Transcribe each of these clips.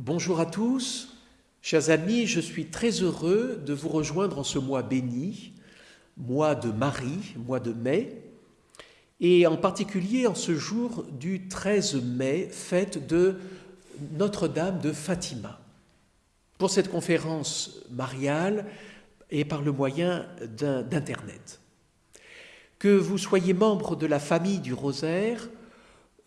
Bonjour à tous, chers amis, je suis très heureux de vous rejoindre en ce mois béni, mois de Marie, mois de mai, et en particulier en ce jour du 13 mai, fête de Notre-Dame de Fatima. Pour cette conférence mariale et par le moyen d'Internet. Que vous soyez membre de la famille du Rosaire,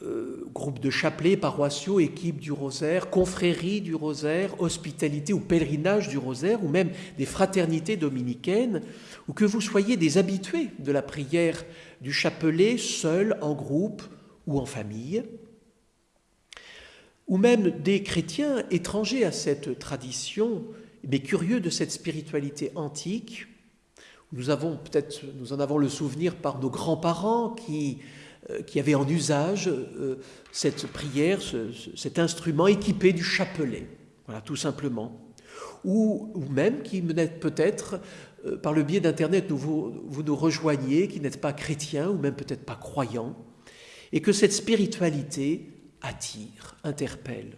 euh, groupe de chapelets paroissiaux, équipe du rosaire, confrérie du rosaire, hospitalité ou pèlerinage du rosaire, ou même des fraternités dominicaines, ou que vous soyez des habitués de la prière du chapelet, seul, en groupe ou en famille, ou même des chrétiens étrangers à cette tradition, mais curieux de cette spiritualité antique. Nous avons peut-être, nous en avons le souvenir par nos grands-parents qui qui avait en usage euh, cette prière, cet instrument équipé du chapelet, voilà, tout simplement. Ou, même qui n'êtes peut-être, euh, par le biais d'Internet, vous, vous nous rejoignez, qui n'êtes pas chrétien ou même peut-être pas croyant, et que cette spiritualité attire, interpelle.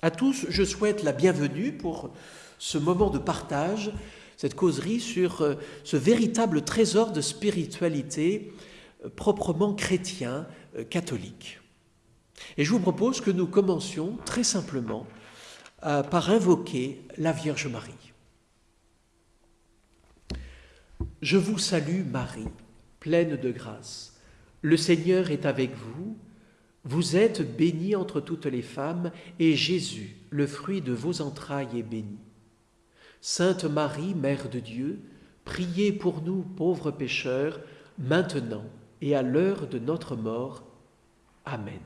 À tous, je souhaite la bienvenue pour ce moment de partage, cette causerie sur ce véritable trésor de spiritualité proprement chrétien, euh, catholique. Et je vous propose que nous commencions très simplement euh, par invoquer la Vierge Marie. Je vous salue Marie, pleine de grâce. Le Seigneur est avec vous. Vous êtes bénie entre toutes les femmes, et Jésus, le fruit de vos entrailles, est béni. Sainte Marie, Mère de Dieu, priez pour nous pauvres pécheurs, maintenant et à l'heure de notre mort. Amen.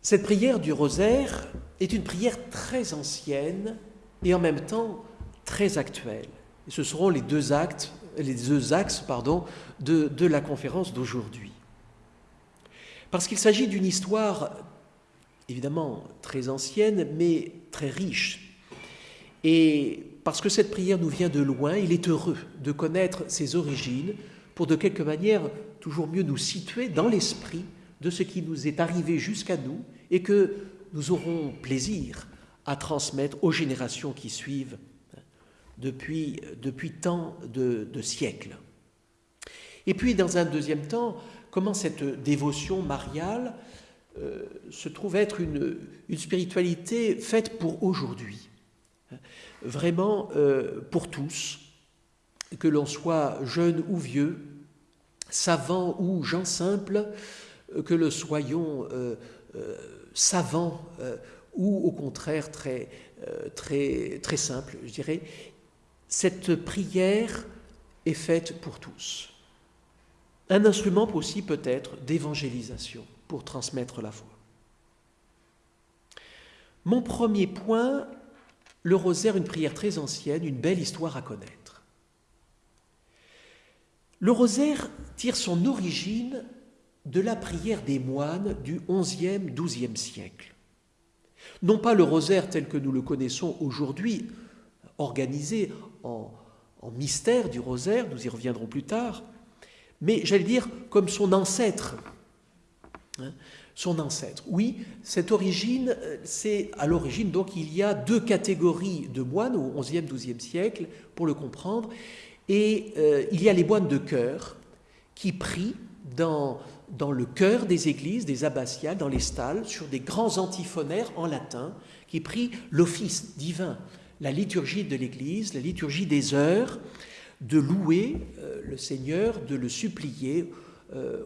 Cette prière du rosaire est une prière très ancienne et en même temps très actuelle. Et ce seront les deux actes, axes de la conférence d'aujourd'hui. Parce qu'il s'agit d'une histoire évidemment très ancienne, mais très riche. Et parce que cette prière nous vient de loin, il est heureux de connaître ses origines pour de quelque manière toujours mieux nous situer dans l'esprit de ce qui nous est arrivé jusqu'à nous et que nous aurons plaisir à transmettre aux générations qui suivent depuis, tant de, siècles. Et puis, dans un deuxième temps, comment cette dévotion mariale euh, se trouve être une spiritualité faite pour aujourd'hui? Vraiment euh, pour tous, que l'on soit jeune ou vieux, savant ou gens simples, que le soyons euh, euh, savants ou au contraire très, très, très simple, je dirais, cette prière est faite pour tous. Un instrument aussi peut-être d'évangélisation pour transmettre la foi. Mon premier point le rosaire, une prière très ancienne, une belle histoire à connaître. Le rosaire tire son origine de la prière des moines du XIe, XIIe siècle. Non pas le rosaire tel que nous le connaissons aujourd'hui, organisé en, en mystère du rosaire, nous y reviendrons plus tard, mais j'allais dire comme son ancêtre. Son ancêtre. Oui, cette origine, euh, c'est à l'origine, donc il y a deux catégories de moines au XIe, XIIe siècle, pour le comprendre, et euh, il y a les moines de chœur qui prient dans, le chœur des églises, des abbatiales, dans les stalles, sur des grands antiphonaires en latin, qui prient l'office divin, la liturgie de l'Église, la liturgie des heures, de louer euh, le Seigneur, de le supplier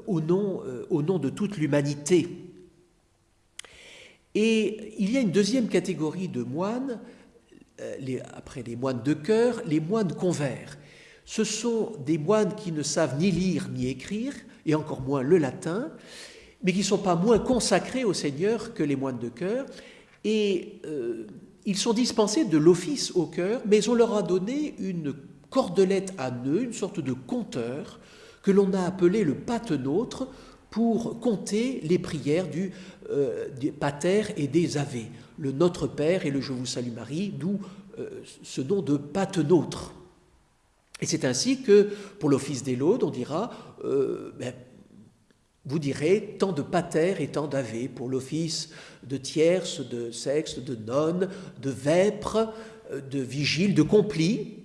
au nom de toute l'humanité. Et il y a une deuxième catégorie de moines, euh, après les moines de cœur, les moines convers. Ce sont des moines qui ne savent ni lire ni écrire, et encore moins le latin, mais qui ne sont pas moins consacrés au Seigneur que les moines de cœur. Et ils sont dispensés de l'office au cœur, mais on leur a donné une cordelette à nœuds, une sorte de compteur, que l'on a appelé le patenôtre pour compter les prières du, euh, pater et des ave, le Notre Père et le Je vous salue Marie, d'où euh, ce nom de patenôtre. Et c'est ainsi que pour l'office des laudes, on dira, euh, ben, vous direz tant de pater et tant d'ave pour l'office de tierce, de sexte, de nonne, de vêpres, de vigile, de complis,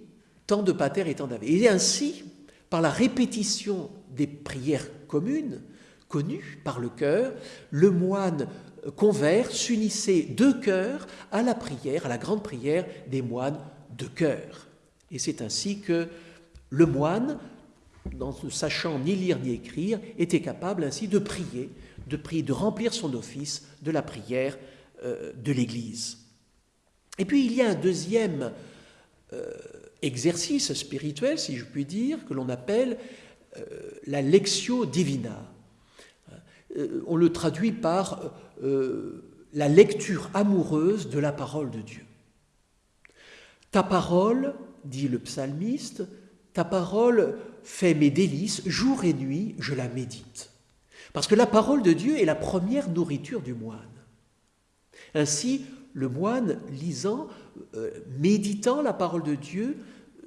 tant de pater et tant d'ave. Et ainsi, par la répétition des prières communes, connues par le cœur, le moine convert s'unissait de cœur à la prière, à la grande prière des moines de cœur. Et c'est ainsi que le moine, ne sachant ni lire ni écrire, était capable ainsi de prier, de prier, de remplir son office de la prière euh, de l'Église. Et puis il y a un deuxième euh, exercice spirituel, si je puis dire, que l'on appelle euh, la lectio divina. On le traduit par la lecture amoureuse de la parole de Dieu. Ta parole, dit le psalmiste, ta parole fait mes délices, jour et nuit, je la médite. Parce que la parole de Dieu est la première nourriture du moine. Ainsi, le moine, lisant, euh, méditant la parole de Dieu,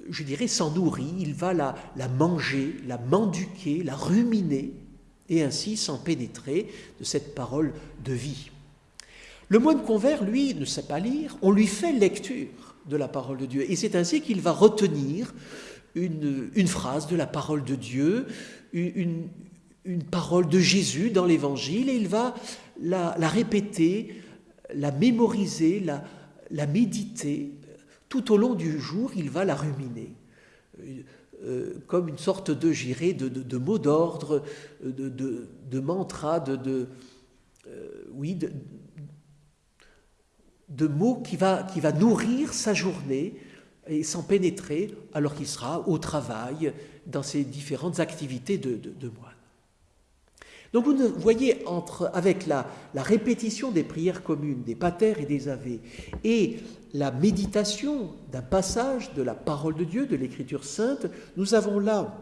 je dirais, s'en nourrit, il va la, la manger, la menduquer, la ruminer, et ainsi s'en pénétrer de cette parole de vie. Le moine convert, lui, ne sait pas lire, on lui fait lecture de la parole de Dieu, et c'est ainsi qu'il va retenir une, phrase de la parole de Dieu, une, parole de Jésus dans l'Évangile, et il va la, répéter, la mémoriser, la, méditer. Tout au long du jour, il va la ruminer. Euh, comme une sorte de, j'irai, de, de, mot d'ordre, de, de, mantra, de, euh, de, mots qui va, nourrir sa journée et s'en pénétrer alors qu'il sera au travail dans ses différentes activités de, de, moine. Donc vous voyez, entre, avec la, répétition des prières communes, des patères et des avés, et la méditation d'un passage de la parole de Dieu, de l'Écriture sainte, nous avons là,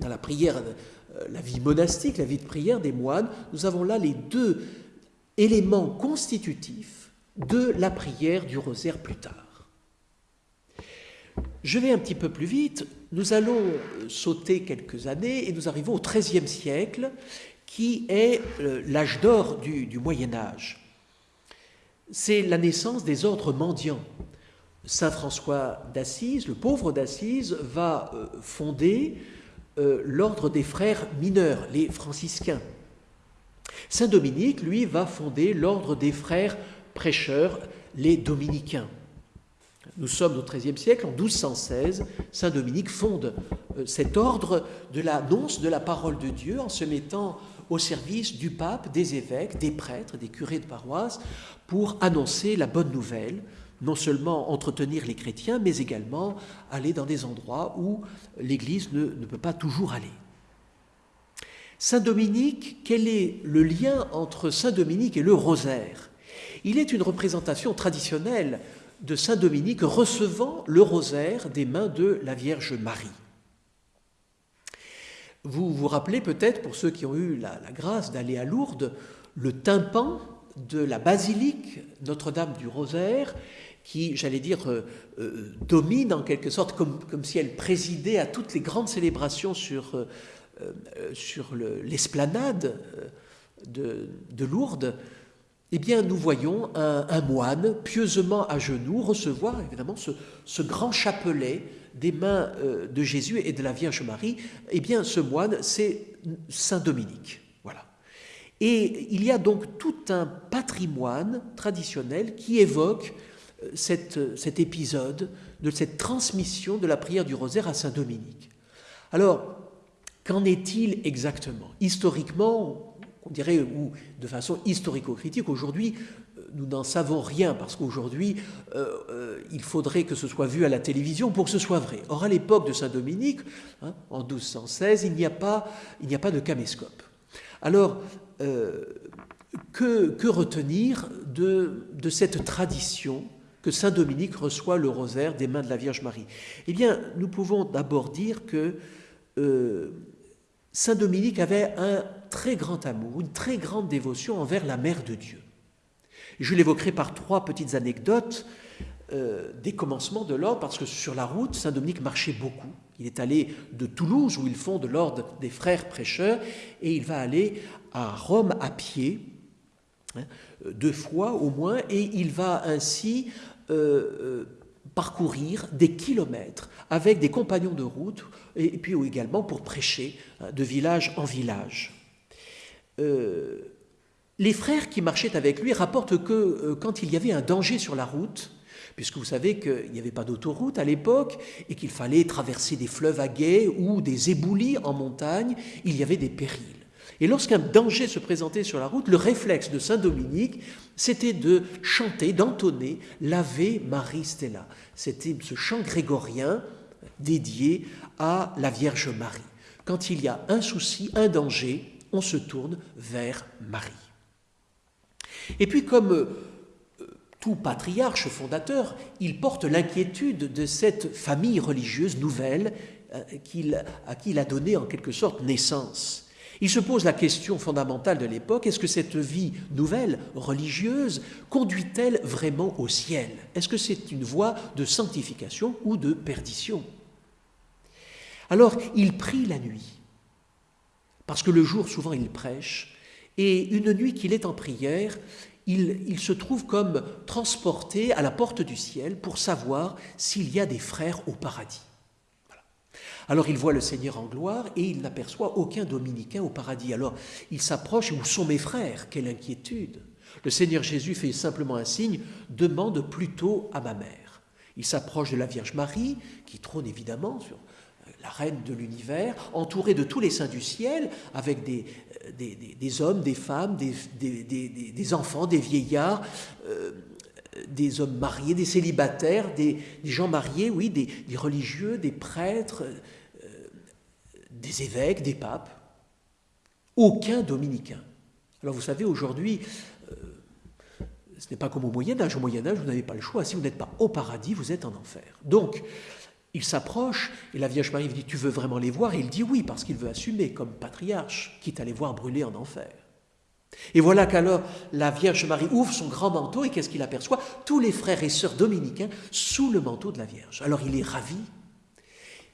dans la prière, euh, la vie monastique, la vie de prière des moines, nous avons là les deux éléments constitutifs de la prière du rosaire plus tard. Je vais un petit peu plus vite. Nous allons sauter quelques années et nous arrivons au XIIIe siècle, qui est euh, l'âge d'or du, Moyen Âge. C'est la naissance des ordres mendiants. Saint François d'Assise, le pauvre d'Assise, va euh, fonder euh, l'ordre des frères mineurs, les franciscains. Saint Dominique, lui, va fonder l'ordre des frères prêcheurs, les dominicains. Nous sommes au XIIIe siècle, en 1216, Saint Dominique fonde cet ordre de l'annonce de la parole de Dieu en se mettant au service du pape, des évêques, des prêtres, des curés de paroisse, pour annoncer la bonne nouvelle, non seulement entretenir les chrétiens, mais également aller dans des endroits où l'Église ne, ne peut pas toujours aller. Saint Dominique, quel est le lien entre Saint Dominique et le rosaire? Il est une représentation traditionnelle de Saint Dominique recevant le rosaire des mains de la Vierge Marie. Vous vous rappelez peut-être, pour ceux qui ont eu la, grâce d'aller à Lourdes, le tympan de la basilique Notre-Dame du Rosaire, qui, j'allais dire, euh, euh, domine en quelque sorte, comme, si elle présidait à toutes les grandes célébrations sur, euh, sur l'esplanade de, de Lourdes. Eh bien, nous voyons un, moine pieusement à genoux recevoir évidemment ce, grand chapelet des mains euh, de Jésus et de la Vierge Marie. Eh bien, ce moine, c'est Saint Dominique. Voilà. Et il y a donc tout un patrimoine traditionnel qui évoque euh, cet épisode de cette transmission de la prière du rosaire à Saint Dominique. Alors, qu'en est-il exactement? Historiquement, on dirait, ou de façon historico-critique, aujourd'hui, euh, nous n'en savons rien, parce qu'aujourd'hui, euh, euh, il faudrait que ce soit vu à la télévision pour que ce soit vrai. Or, à l'époque de Saint-Dominique, hein, en 1216, il n'y a, pas, de caméscope. Alors, que, que, retenir de, de cette tradition que Saint-Dominique reçoit le rosaire des mains de la Vierge Marie? Eh bien, nous pouvons d'abord dire que Saint-Dominique avait un très grand amour, une très grande dévotion envers la Mère de Dieu. Je l'évoquerai par trois petites anecdotes euh, des commencements de l'ordre, parce que sur la route, Saint-Dominique marchait beaucoup. Il est allé de Toulouse, où il fonde l'ordre des frères prêcheurs, et il va aller à Rome à pied, hein, deux fois au moins, et il va ainsi euh, euh, parcourir des kilomètres avec des compagnons de route, et puis également pour prêcher hein, de village en village. Les frères qui marchaient avec lui rapportent que quand il y avait un danger sur la route, puisque vous savez qu'il n'y avait pas d'autoroute à l'époque et qu'il fallait traverser des fleuves à guet ou des éboulis en montagne, il y avait des périls. Et lorsqu'un danger se présentait sur la route, le réflexe de Saint Dominique, c'était de chanter, d'entonner l'Ave Marie Stella. C'était ce chant grégorien dédié à la Vierge Marie. Quand il y a un souci, un danger, on se tourne vers Marie. Et puis comme tout patriarche fondateur, il porte l'inquiétude de cette famille religieuse nouvelle euh, à qui il a donné en quelque sorte naissance. Il se pose la question fondamentale de l'époque, est-ce que cette vie nouvelle, religieuse, conduit-elle vraiment au ciel? Est-ce que c'est une voie de sanctification ou de perdition? Alors, il prie la nuit, parce que le jour, souvent, il prêche, et une nuit qu'il est en prière, il, se trouve comme transporté à la porte du ciel pour savoir s'il y a des frères au paradis. Alors il voit le Seigneur en gloire et il n'aperçoit aucun dominicain au paradis. Alors il s'approche, où sont mes frères? Quelle inquiétude Le Seigneur Jésus fait simplement un signe, demande plutôt à ma mère. Il s'approche de la Vierge Marie, qui trône évidemment sur la reine de l'univers, entourée de tous les saints du ciel, avec des, des, hommes, des femmes, des, enfants, des vieillards, euh, des hommes mariés, des célibataires, des, gens mariés, oui, des, religieux, des prêtres, euh, des évêques, des papes. Aucun dominicain. Alors vous savez, aujourd'hui, euh, ce n'est pas comme au Moyen Âge. Au Moyen Âge, vous n'avez pas le choix. Si vous n'êtes pas au paradis, vous êtes en enfer. Donc, il s'approche et la Vierge Marie lui dit Tu veux vraiment les voir? Et il dit oui, parce qu'il veut assumer comme patriarche, quitte à les voir brûler en enfer. Et voilà qu'alors la Vierge Marie ouvre son grand manteau et qu'est-ce qu'il aperçoit? Tous les frères et sœurs dominicains sous le manteau de la Vierge. Alors il est ravi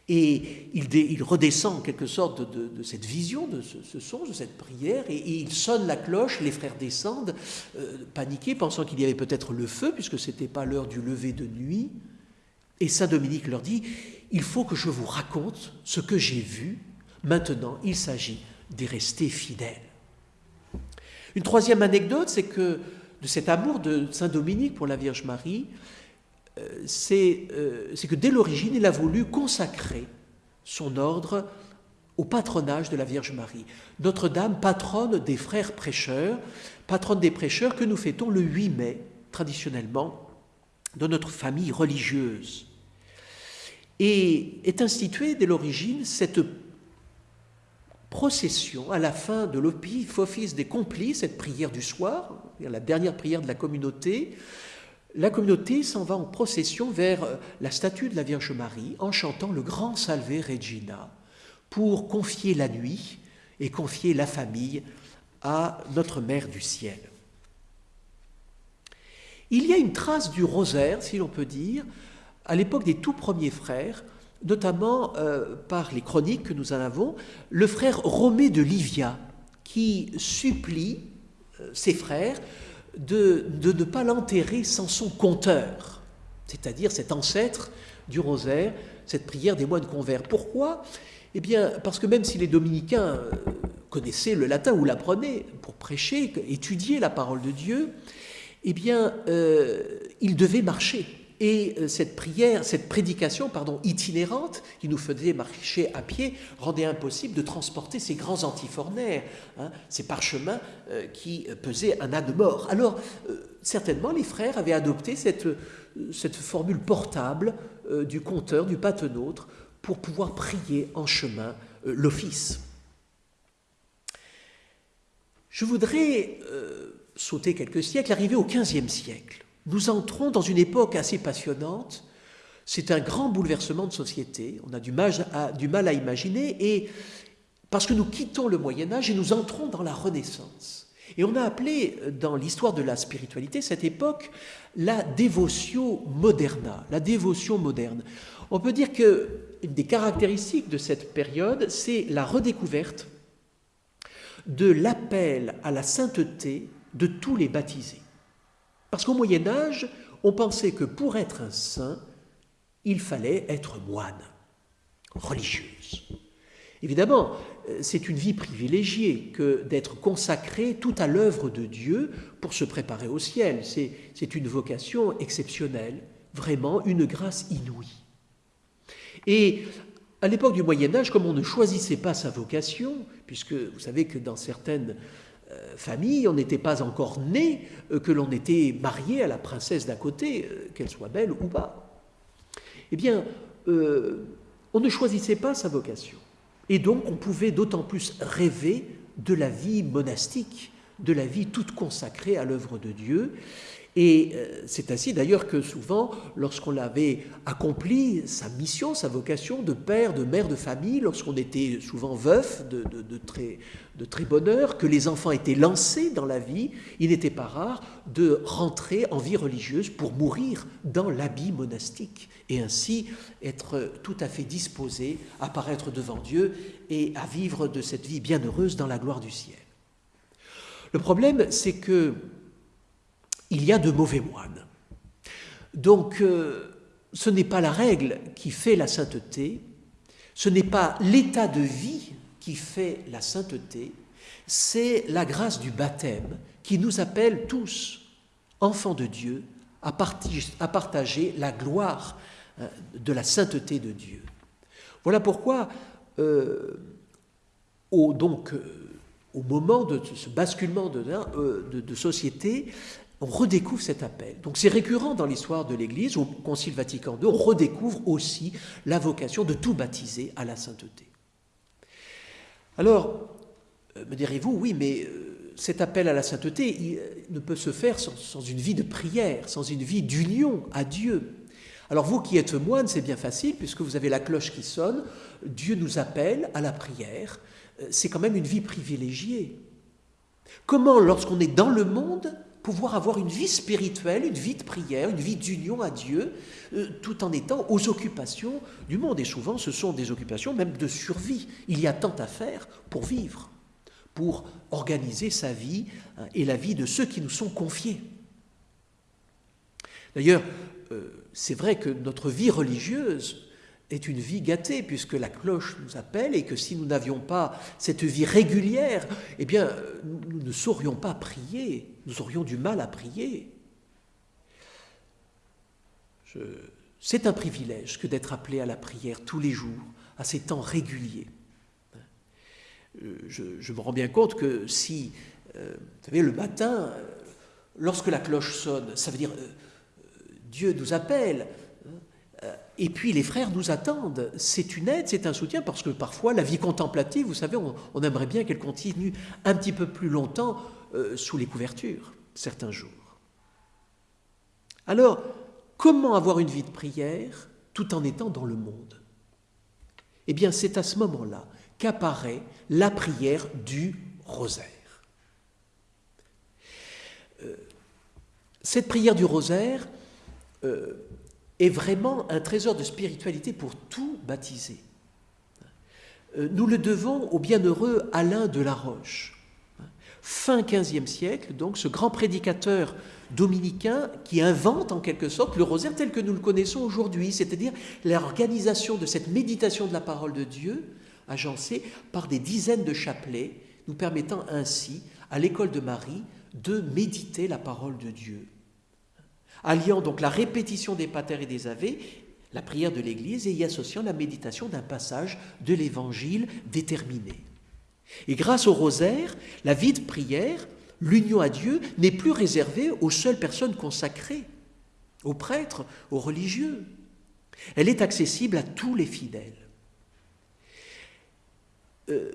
et il, redescend en quelque sorte de, cette vision, de ce, son, de cette prière, et, il sonne la cloche, les frères descendent, euh, paniqués, pensant qu'il y avait peut-être le feu, puisque ce n'était pas l'heure du lever de nuit. Et Saint Dominique leur dit, il faut que je vous raconte ce que j'ai vu. Maintenant, il s'agit d'y rester fidèle. Une troisième anecdote, c'est que de cet amour de Saint Dominique pour la Vierge Marie, euh, euh, c'est que dès l'origine, il a voulu consacrer son ordre au patronage de la Vierge Marie. Notre-Dame, patronne des frères prêcheurs, patronne des prêcheurs que nous fêtons le 8 mai, traditionnellement, de notre famille religieuse. Et est instituée dès l'origine cette procession à la fin de l'office des complices, cette prière du soir, la dernière prière de la communauté. La communauté s'en va en procession vers la statue de la Vierge Marie en chantant le grand Salve Regina pour confier la nuit et confier la famille à notre Mère du ciel. Il y a une trace du rosaire, si l'on peut dire, à l'époque des tout premiers frères, notamment euh, par les chroniques que nous en avons, le frère Romé de Livia, qui supplie euh, ses frères de, de ne pas l'enterrer sans son compteur, c'est-à-dire cet ancêtre du rosaire, cette prière des moines convers. Pourquoi? Eh bien, parce que même si les dominicains euh, connaissaient le latin ou l'apprenaient pour prêcher, étudier la parole de Dieu, eh bien, euh, il devait marcher. Et euh, cette prière, cette prédication, itinérante, qui nous faisait marcher à pied, rendait impossible de transporter ces grands antifornaires, hein, ces parchemins euh, qui pesaient un âne mort. Alors, certainement, les frères avaient adopté cette, cette formule portable du compteur, du patenôtre, pour pouvoir prier en chemin l'office. Je voudrais sauter quelques siècles, arriver au XVe siècle. Nous entrons dans une époque assez passionnante. C'est un grand bouleversement de société. On a du mal, à, imaginer. Et parce que nous quittons le Moyen Âge et nous entrons dans la Renaissance. Et on a appelé dans l'histoire de la spiritualité cette époque la dévotion moderna, la dévotion moderne. On peut dire que une des caractéristiques de cette période, c'est la redécouverte de l'appel à la sainteté de tous les baptisés. Parce qu'au Moyen Âge, on pensait que pour être un saint, il fallait être moine, religieuse. Évidemment, c'est une vie privilégiée que d'être consacré tout à l'œuvre de Dieu pour se préparer au ciel. C'est une vocation exceptionnelle, vraiment une grâce inouïe. Et à l'époque du Moyen Âge, comme on ne choisissait pas sa vocation, puisque vous savez que dans certaines euh, familles, on n'était pas encore né, euh, que l'on était marié à la princesse d'à côté, euh, qu'elle soit belle ou pas, eh bien, on ne choisissait pas sa vocation. Et donc, on pouvait d'autant plus rêver de la vie monastique, de la vie toute consacrée à l'œuvre de Dieu. Et euh, c'est ainsi d'ailleurs que souvent, lorsqu'on avait accompli sa mission, sa vocation de père, de mère de famille, lorsqu'on était souvent veuf de, très, de très bonheur, que les enfants étaient lancés dans la vie, il n'était pas rare de rentrer en vie religieuse pour mourir dans l'habit monastique et ainsi être tout à fait disposé à paraître devant Dieu et à vivre de cette vie bienheureuse dans la gloire du ciel. Le problème, c'est que il y a de mauvais moines. Donc, euh, ce n'est pas la règle qui fait la sainteté, ce n'est pas l'état de vie qui fait la sainteté, c'est la grâce du baptême qui nous appelle tous, enfants de Dieu, à, partager, la gloire euh, de la sainteté de Dieu. Voilà pourquoi, euh, au, donc, au moment de ce basculement de, de société, on redécouvre cet appel. Donc c'est récurrent dans l'histoire de l'Église, au Concile Vatican II, on redécouvre aussi la vocation de tout baptiser à la sainteté. Alors, euh, me direz-vous, oui, mais euh, cet appel à la sainteté euh, ne peut se faire sans, une vie de prière, sans une vie d'union à Dieu. Alors vous qui êtes moine, c'est bien facile, puisque vous avez la cloche qui sonne, Dieu nous appelle à la prière, c'est quand même une vie privilégiée. Comment, lorsqu'on est dans le monde, pouvoir avoir une vie spirituelle, une vie de prière, une vie d'union à Dieu, euh, tout en étant aux occupations du monde. Et souvent, ce sont des occupations même de survie. Il y a tant à faire pour vivre, pour organiser sa vie hein, et la vie de ceux qui nous sont confiés. D'ailleurs, euh, c'est vrai que notre vie religieuse est une vie gâtée, puisque la cloche nous appelle et que si nous n'avions pas cette vie régulière, eh bien, nous ne saurions pas prier, nous aurions du mal à prier. C'est un privilège que d'être appelé à la prière tous les jours, à ces temps réguliers. Je, me rends bien compte que si, euh, vous savez, le matin, lorsque la cloche sonne, ça veut dire euh, Dieu nous appelle, euh, et puis les frères nous attendent. C'est une aide, c'est un soutien, parce que parfois la vie contemplative, vous savez, on, aimerait bien qu'elle continue un petit peu plus longtemps euh, sous les couvertures, certains jours. Alors, comment avoir une vie de prière tout en étant dans le monde? Eh bien, c'est à ce moment-là qu'apparaît la prière du rosaire. Euh, cette prière du rosaire, est vraiment un trésor de spiritualité pour tout baptisé. Euh, nous le devons au bienheureux Alain de la Roche. Fin XVe siècle, donc, ce grand prédicateur dominicain qui invente en quelque sorte le rosaire tel que nous le connaissons aujourd'hui, c'est-à-dire l'organisation de cette méditation de la parole de Dieu, agencée par des dizaines de chapelets, nous permettant ainsi, à l'école de Marie, de méditer la parole de Dieu alliant donc la répétition des patères et des avés, la prière de l'Église, et y associant la méditation d'un passage de l'Évangile déterminé. Et grâce au rosaire, la vie de prière, l'union à Dieu, n'est plus réservée aux seules personnes consacrées, aux prêtres, aux religieux. Elle est accessible à tous les fidèles. Euh,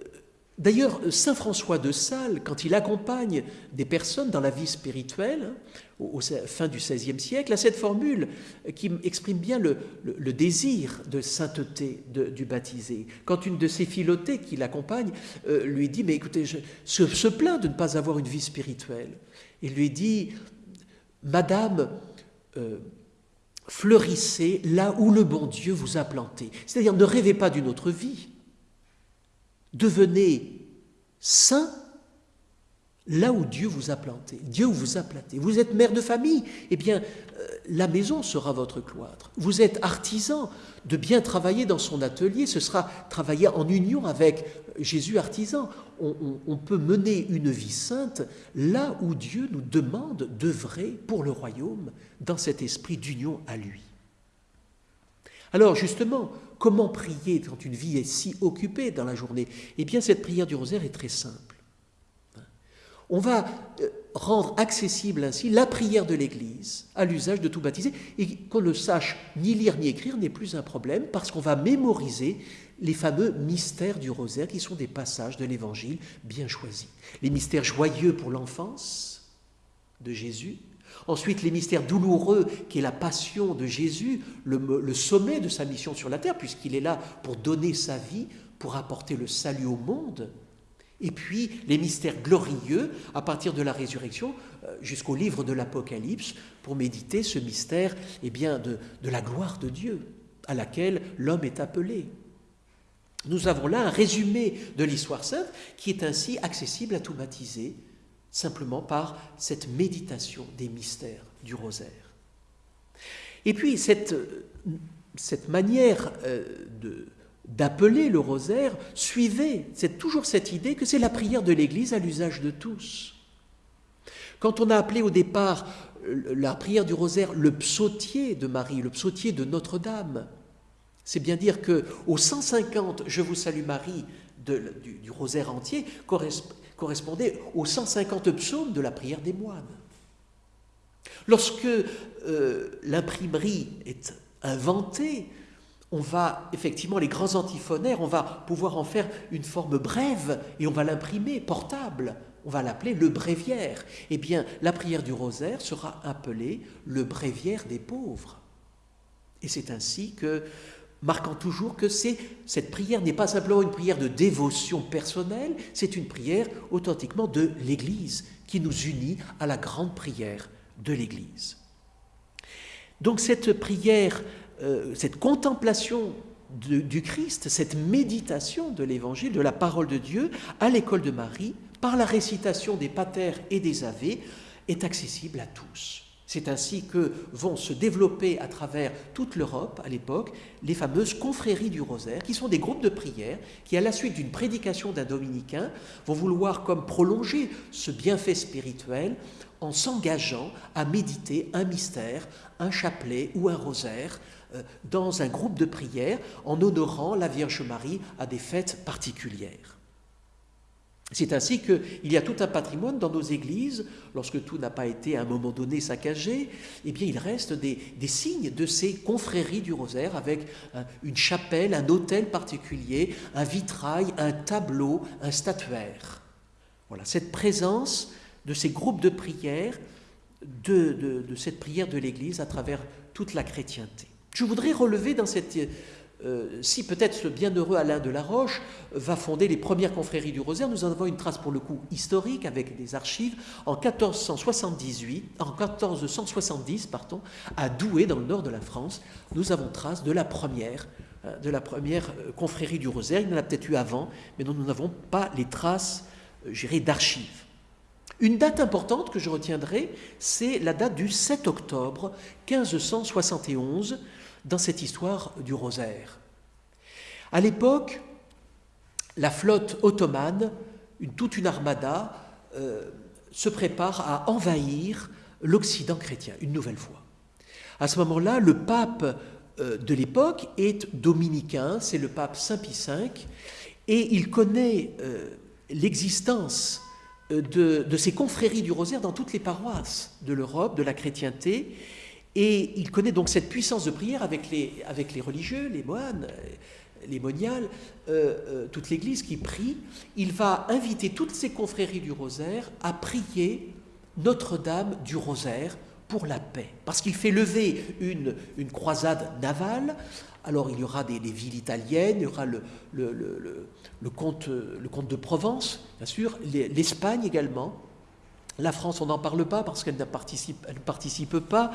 D'ailleurs, Saint François de Sales, quand il accompagne des personnes dans la vie spirituelle, au, fin du XVIe siècle, a cette formule qui exprime bien le, désir de sainteté du baptisé. Quand une de ses filotées qui l'accompagne euh, lui dit, mais écoutez, je, se, plaint de ne pas avoir une vie spirituelle, il lui dit, Madame, euh, fleurissez là où le bon Dieu vous a planté. C'est-à-dire, ne rêvez pas d'une autre vie. Devenez saint là où Dieu vous a planté, Dieu vous a planté. Vous êtes mère de famille, eh bien, euh, la maison sera votre cloître. Vous êtes artisan, de bien travailler dans son atelier, ce sera travailler en union avec Jésus artisan. on peut mener une vie sainte là où Dieu nous demande d'œuvrer pour le royaume, dans cet esprit d'union à lui. Alors justement, comment prier quand une vie est si occupée dans la journée? Eh bien, cette prière du rosaire est très simple. On va euh, rendre accessible ainsi la prière de l'Église à l'usage de tout baptisé, et qu'on ne sache ni lire ni écrire n'est plus un problème, parce qu'on va mémoriser les fameux mystères du rosaire, qui sont des passages de l'Évangile bien choisis. Les mystères joyeux pour l'enfance de Jésus, Ensuite, les mystères douloureux, qui est la passion de Jésus, le, sommet de sa mission sur la terre, puisqu'il est là pour donner sa vie, pour apporter le salut au monde. Et puis les mystères glorieux, à partir de la résurrection euh, jusqu'au livre de l'Apocalypse, pour méditer ce mystère eh bien, de, de la gloire de Dieu, à laquelle l'homme est appelé. Nous avons là un résumé de l'histoire sainte qui est ainsi accessible à tout baptisé simplement par cette méditation des mystères du rosaire. Et puis cette, cette manière euh, d'appeler le rosaire suivait c'est toujours cette idée que c'est la prière de l'Église à l'usage de tous. Quand on a appelé au départ euh, la prière du rosaire le psautier de Marie, le psautier de Notre-Dame, c'est bien dire que aux 150 Je vous salue Marie du, rosaire entier correspond correspondait aux 150 psaumes de la prière des moines. Lorsque euh, l'imprimerie est inventée, on va effectivement, les grands antiphonaires, on va pouvoir en faire une forme brève et on va l'imprimer portable. On va l'appeler le bréviaire. Eh bien, la prière du rosaire sera appelée le bréviaire des pauvres. Et c'est ainsi que marquant toujours que cette prière n'est pas simplement une prière de dévotion personnelle, c'est une prière authentiquement de l'Église qui nous unit à la grande prière de l'Église. Donc cette prière, euh, cette contemplation du Christ, cette méditation de l'Évangile, de la parole de Dieu à l'école de Marie, par la récitation des patères et des Ave, est accessible à tous. C'est ainsi que vont se développer à travers toute l'Europe à l'époque les fameuses confréries du rosaire, qui sont des groupes de prière qui, à la suite d'une prédication d'un dominicain, vont vouloir comme prolonger ce bienfait spirituel en s'engageant à méditer un mystère, un chapelet ou un rosaire euh, dans un groupe de prière en honorant la Vierge Marie à des fêtes particulières. C'est ainsi qu'il y a tout un patrimoine dans nos églises, lorsque tout n'a pas été à un moment donné saccagé, eh bien il reste des, signes de ces confréries du rosaire avec une chapelle, un autel particulier, un vitrail, un tableau, un statuaire. Voilà, cette présence de ces groupes de prière, de cette prière de l'Église à travers toute la chrétienté. Je voudrais relever dans cette euh, si peut-être ce bienheureux Alain de la Roche va fonder les premières confréries du Rosaire, nous en avons une trace pour le coup historique avec des archives. En 1478, en 1470, pardon, à Douai, dans le nord de la France, nous avons trace de la première, euh, de la première euh, confrérie du Rosaire. Il y en a peut-être eu avant, mais nous n'avons pas les traces, d'archives. Une date importante que je retiendrai, c'est la date du 7 octobre 1571 dans cette histoire du rosaire. À l'époque, la flotte ottomane, toute une armada, euh, se prépare à envahir l'Occident chrétien une nouvelle fois. À ce moment-là, le pape euh, de l'époque est dominicain, c'est le pape Saint Pie V, et il connaît euh, l'existence de, de, ces confréries du rosaire dans toutes les paroisses de l'Europe, de la chrétienté, et il connaît donc cette puissance de prière avec les, avec les religieux, les moines, les moniales, euh, euh, toute l'Église qui prie, il va inviter toutes ces confréries du rosaire à prier Notre-Dame du rosaire pour la paix. Parce qu'il fait lever une, une, croisade navale. Alors il y aura des, villes italiennes, il y aura le, le, le, le, comte, le comte de Provence, bien sûr, l'Espagne également. La France, on n'en parle pas parce qu'elle ne participe, elle pas.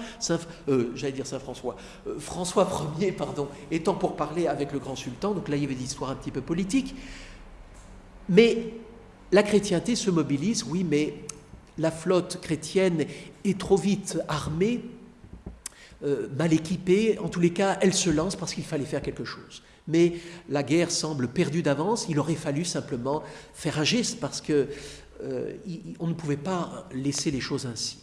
Euh, j'allais dire Saint-François. Euh, François Ier, pardon, étant pour parler avec le grand sultan, donc là il y avait des histoires un petit peu politiques. Mais la chrétienté se mobilise, oui, mais la flotte chrétienne est trop vite armée, euh, mal équipée. En tous les cas, elle se lance parce qu'il fallait faire quelque chose. Mais la guerre semble perdue d'avance. Il aurait fallu simplement faire un geste parce que euh, on ne pouvait pas laisser les choses ainsi.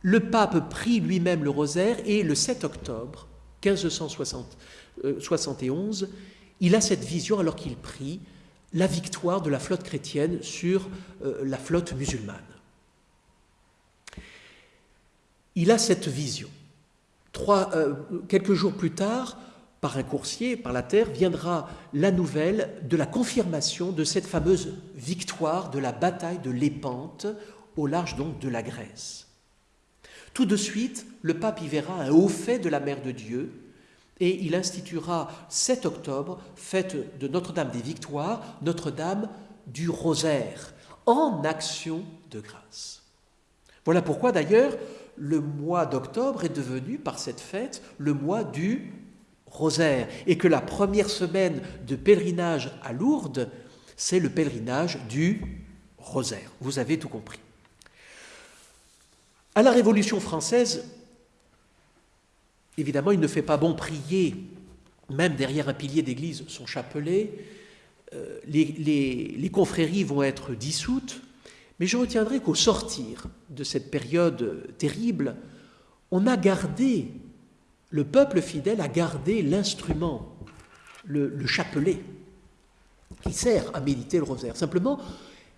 Le pape prit lui-même le rosaire et le 7 octobre 1571, il a cette vision alors qu'il prie la victoire de la flotte chrétienne sur euh, la flotte musulmane. Il a cette vision. Euh, quelques jours plus tard, par un coursier, par la terre, viendra la nouvelle de la confirmation de cette fameuse victoire de la bataille de Lépante, au large donc de la Grèce. Tout de suite, le pape y verra un haut fait de la Mère de Dieu, et il instituera 7 octobre, fête de Notre-Dame des Victoires, Notre-Dame du Rosaire, en action de grâce. Voilà pourquoi d'ailleurs le mois d'octobre est devenu, par cette fête, le mois du rosaire, et que la première semaine de pèlerinage à Lourdes, c'est le pèlerinage du rosaire. Vous avez tout compris. À la Révolution française, évidemment, il ne fait pas bon prier, même derrière un pilier d'église, son chapelet. Euh, les, les confréries vont être dissoutes, mais je retiendrai qu'au sortir de cette période terrible, on a gardé le peuple fidèle a gardé l'instrument, le, chapelet, qui sert à méditer le rosaire. Simplement,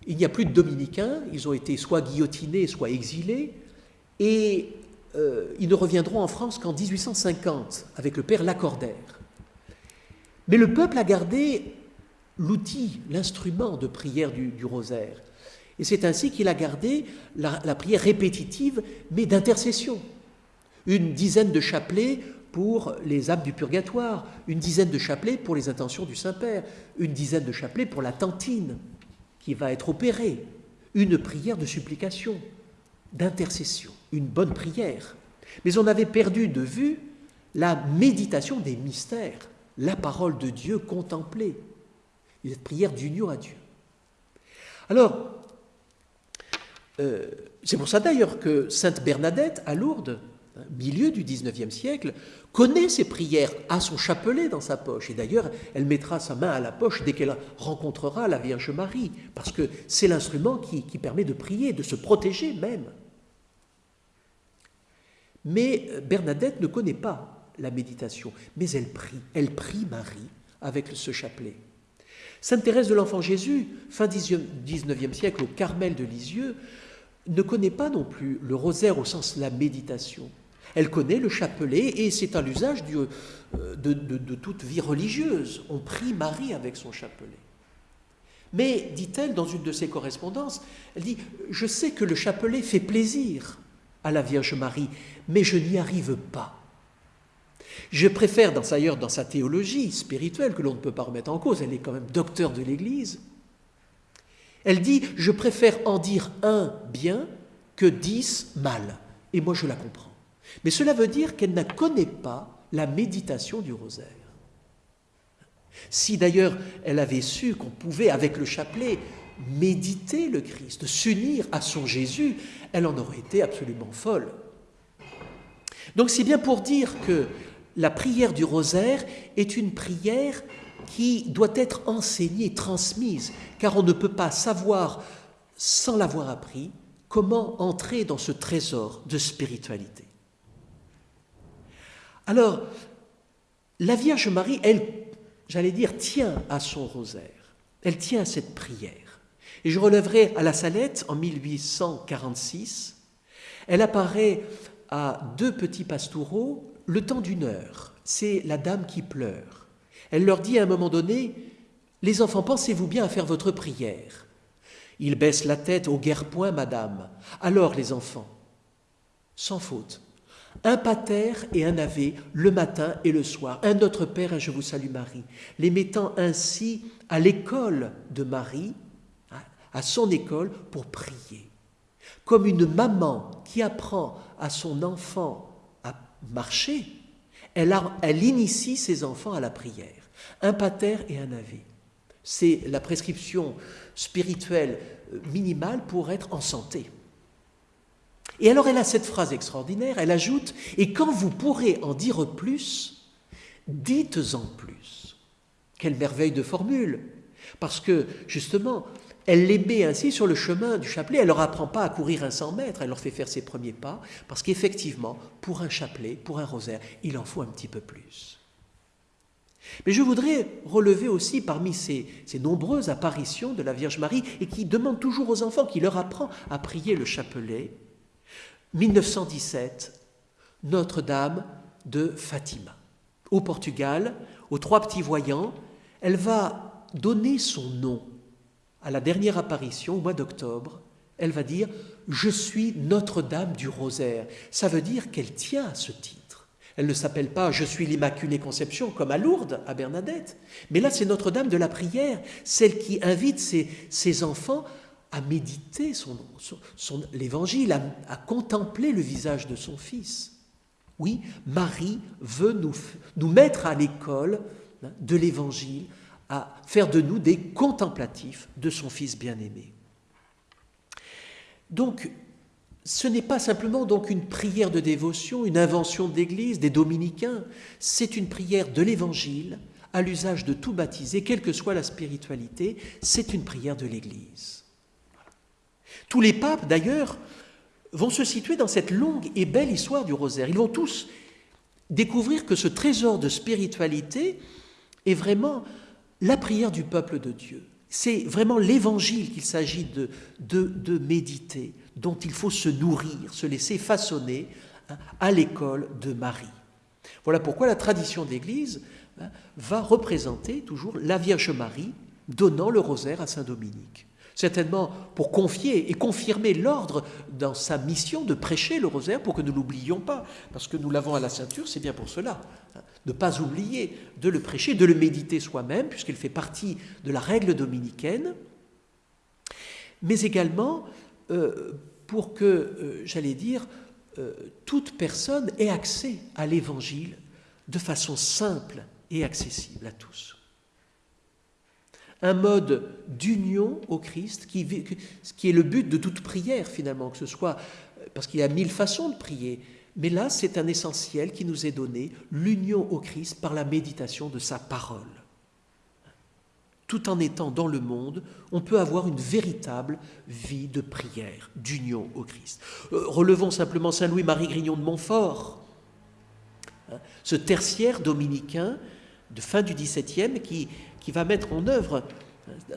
il n'y a plus de dominicains, ils ont été soit guillotinés, soit exilés, et euh, ils ne reviendront en France qu'en 1850 avec le père Lacordaire. Mais le peuple a gardé l'outil, l'instrument de prière du, rosaire. Et c'est ainsi qu'il a gardé la prière répétitive, mais d'intercession une dizaine de chapelets pour les âmes du purgatoire, une dizaine de chapelets pour les intentions du Saint-Père, une dizaine de chapelets pour la tantine qui va être opérée, une prière de supplication, d'intercession, une bonne prière. Mais on avait perdu de vue la méditation des mystères, la parole de Dieu contemplée, cette prière d'union à Dieu. Alors, euh, c'est pour ça d'ailleurs que Sainte Bernadette à Lourdes, milieu du XIXe siècle, connaît ses prières, a son chapelet dans sa poche. Et d'ailleurs, elle mettra sa main à la poche dès qu'elle rencontrera la Vierge Marie, parce que c'est l'instrument qui, qui, permet de prier, de se protéger même. Mais Bernadette ne connaît pas la méditation, mais elle prie, elle prie Marie avec ce chapelet. Sainte Thérèse de l'Enfant Jésus, fin XIXe siècle au Carmel de Lisieux, ne connaît pas non plus le rosaire au sens de la méditation. Elle connaît le chapelet et c'est à l'usage euh, de, toute vie religieuse. On prie Marie avec son chapelet. Mais, dit-elle dans une de ses correspondances, elle dit, je sais que le chapelet fait plaisir à la Vierge Marie, mais je n'y arrive pas. Je préfère, dans, ailleurs dans sa théologie spirituelle, que l'on ne peut pas remettre en cause, elle est quand même docteur de l'Église, elle dit, je préfère en dire un bien que dix mal. Et moi, je la comprends. Mais cela veut dire qu'elle ne connaît pas la méditation du rosaire. Si d'ailleurs elle avait su qu'on pouvait, avec le chapelet, méditer le Christ, s'unir à son Jésus, elle en aurait été absolument folle. Donc c'est bien pour dire que la prière du rosaire est une prière qui doit être enseignée, transmise, car on ne peut pas savoir, sans l'avoir appris, comment entrer dans ce trésor de spiritualité. Alors, la Vierge Marie, elle, j'allais dire, tient à son rosaire, elle tient à cette prière. Et je relèverai à la Salette, en 1846, elle apparaît à deux petits pastoureaux le temps d'une heure. C'est la dame qui pleure. Elle leur dit à un moment donné, Les enfants, pensez-vous bien à faire votre prière? Ils baissent la tête au guerre-point, madame. Alors les enfants, sans faute, un pater et un ave le matin et le soir, un Notre Père, un Je vous salue Marie, les mettant ainsi à l'école de Marie, à son école, pour prier. Comme une maman qui apprend à son enfant à marcher, elle, elle initie ses enfants à la prière. Un pater et un ave. C'est la prescription spirituelle euh, minimale pour être en santé. Et alors elle a cette phrase extraordinaire, elle ajoute, et quand vous pourrez en dire plus, dites-en plus. Quelle merveille de formule Parce que justement, elle les met ainsi sur le chemin du chapelet, elle ne leur apprend pas à courir un 100 mètres, elle leur fait faire ses premiers pas, parce qu'effectivement, pour un chapelet, pour un rosaire, il en faut un petit peu plus. Mais je voudrais relever aussi parmi ces, ces, nombreuses apparitions de la Vierge Marie et qui demande toujours aux enfants, qui leur apprend à prier le chapelet, 1917, Notre-Dame de Fatima. Au Portugal, aux trois petits voyants, elle va donner son nom à la dernière apparition au mois d'octobre. Elle va dire Je suis Notre-Dame du Rosaire. Ça veut dire qu'elle tient à ce titre. Elle ne s'appelle pas Je suis l'Immaculée Conception comme à Lourdes, à Bernadette. Mais là, c'est Notre-Dame de la prière, celle qui invite ses, ses enfants à méditer son, l'évangile, à, contempler le visage de son fils. Oui, Marie veut nous, nous mettre à l'école hein, de l'évangile, à faire de nous des contemplatifs de son fils bien-aimé. Donc, ce n'est pas simplement donc une prière de dévotion, une invention de l'Église, des dominicains, c'est une prière de l'Évangile à l'usage de tout baptisé, quelle que soit la spiritualité, c'est une prière de l'Église. Tous les papes, d'ailleurs, vont se situer dans cette longue et belle histoire du rosaire. Ils vont tous découvrir que ce trésor de spiritualité est vraiment la prière du peuple de Dieu. C'est vraiment l'évangile qu'il s'agit de, de, méditer, dont il faut se nourrir, se laisser façonner hein, à l'école de Marie. Voilà pourquoi la tradition d'Église hein, va représenter toujours la Vierge Marie donnant le rosaire à Saint Dominique certainement pour confier et confirmer l'ordre dans sa mission de prêcher le rosaire pour que nous l'oublions pas, parce que nous l'avons à la ceinture, c'est bien pour cela. Hein, ne pas oublier de le prêcher, de le méditer soi-même, puisqu'il fait partie de la règle dominicaine, mais également euh, pour que, euh, j'allais dire, euh, toute personne ait accès à l'Évangile de façon simple et accessible à tous un mode d'union au Christ qui, qui, est le but de toute prière finalement, que ce soit parce qu'il y a mille façons de prier, mais là c'est un essentiel qui nous est donné, l'union au Christ par la méditation de sa parole. Tout en étant dans le monde, on peut avoir une véritable vie de prière, d'union au Christ. Euh, relevons simplement Saint Louis-Marie Grignon de Montfort, hein, ce tertiaire dominicain de fin du XVIIe qui, qui va mettre en œuvre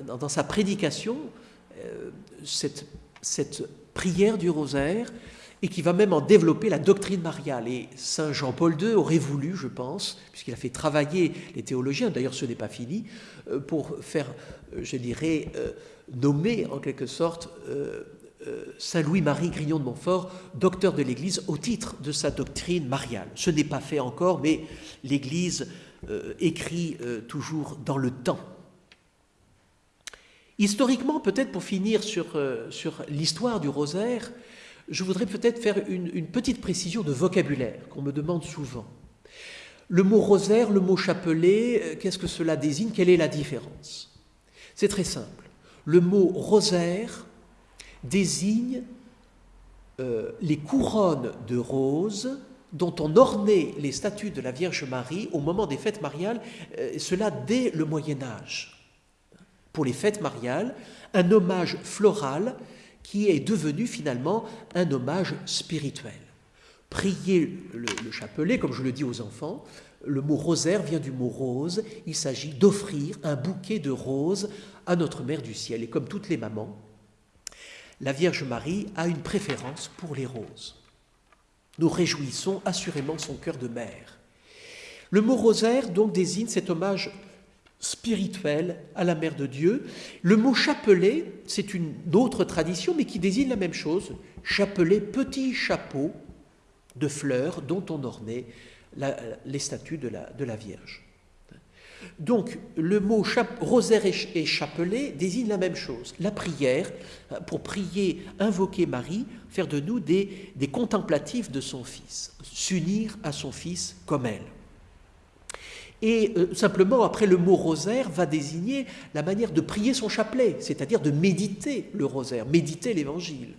dans sa prédication euh, cette, prière du rosaire et qui va même en développer la doctrine mariale. Et Saint Jean-Paul II aurait voulu, je pense, puisqu'il a fait travailler les théologiens, d'ailleurs ce n'est pas fini, euh, pour faire, euh, je dirais, nommer en quelque sorte Saint Louis-Marie Grignon de Montfort, docteur de l'Église, au titre de sa doctrine mariale. Ce n'est pas fait encore, mais l'Église écrit euh, toujours dans le temps. Historiquement, peut-être pour finir sur, euh, l'histoire du rosaire, je voudrais peut-être faire une, petite précision de vocabulaire qu'on me demande souvent. Le mot rosaire, le mot chapelet, qu'est-ce que cela désigne? Quelle est la différence? C'est très simple. Le mot rosaire désigne euh, les couronnes de roses dont on ornait les statues de la Vierge Marie au moment des fêtes mariales, euh, cela dès le Moyen Âge. Pour les fêtes mariales, un hommage floral qui est devenu finalement un hommage spirituel. Prier le, le chapelet, comme je le dis aux enfants, le mot rosaire vient du mot rose, il s'agit d'offrir un bouquet de roses à notre Mère du Ciel. Et comme toutes les mamans, la Vierge Marie a une préférence pour les roses. Nous réjouissons assurément son cœur de mère. Le mot rosaire donc désigne cet hommage spirituelle à la Mère de Dieu. Le mot chapelet, c'est une autre tradition, mais qui désigne la même chose. Chapelet, petit chapeau de fleurs dont on ornait les statues de la Vierge. Donc le mot rosaire et chapelet désigne la même chose, la prière, pour prier, invoquer Marie, faire de nous des, contemplatifs de son Fils, s'unir à son Fils comme elle. Et euh, simplement, après, le mot rosaire va désigner la manière de prier son chapelet, c'est-à-dire de méditer le rosaire, méditer l'évangile.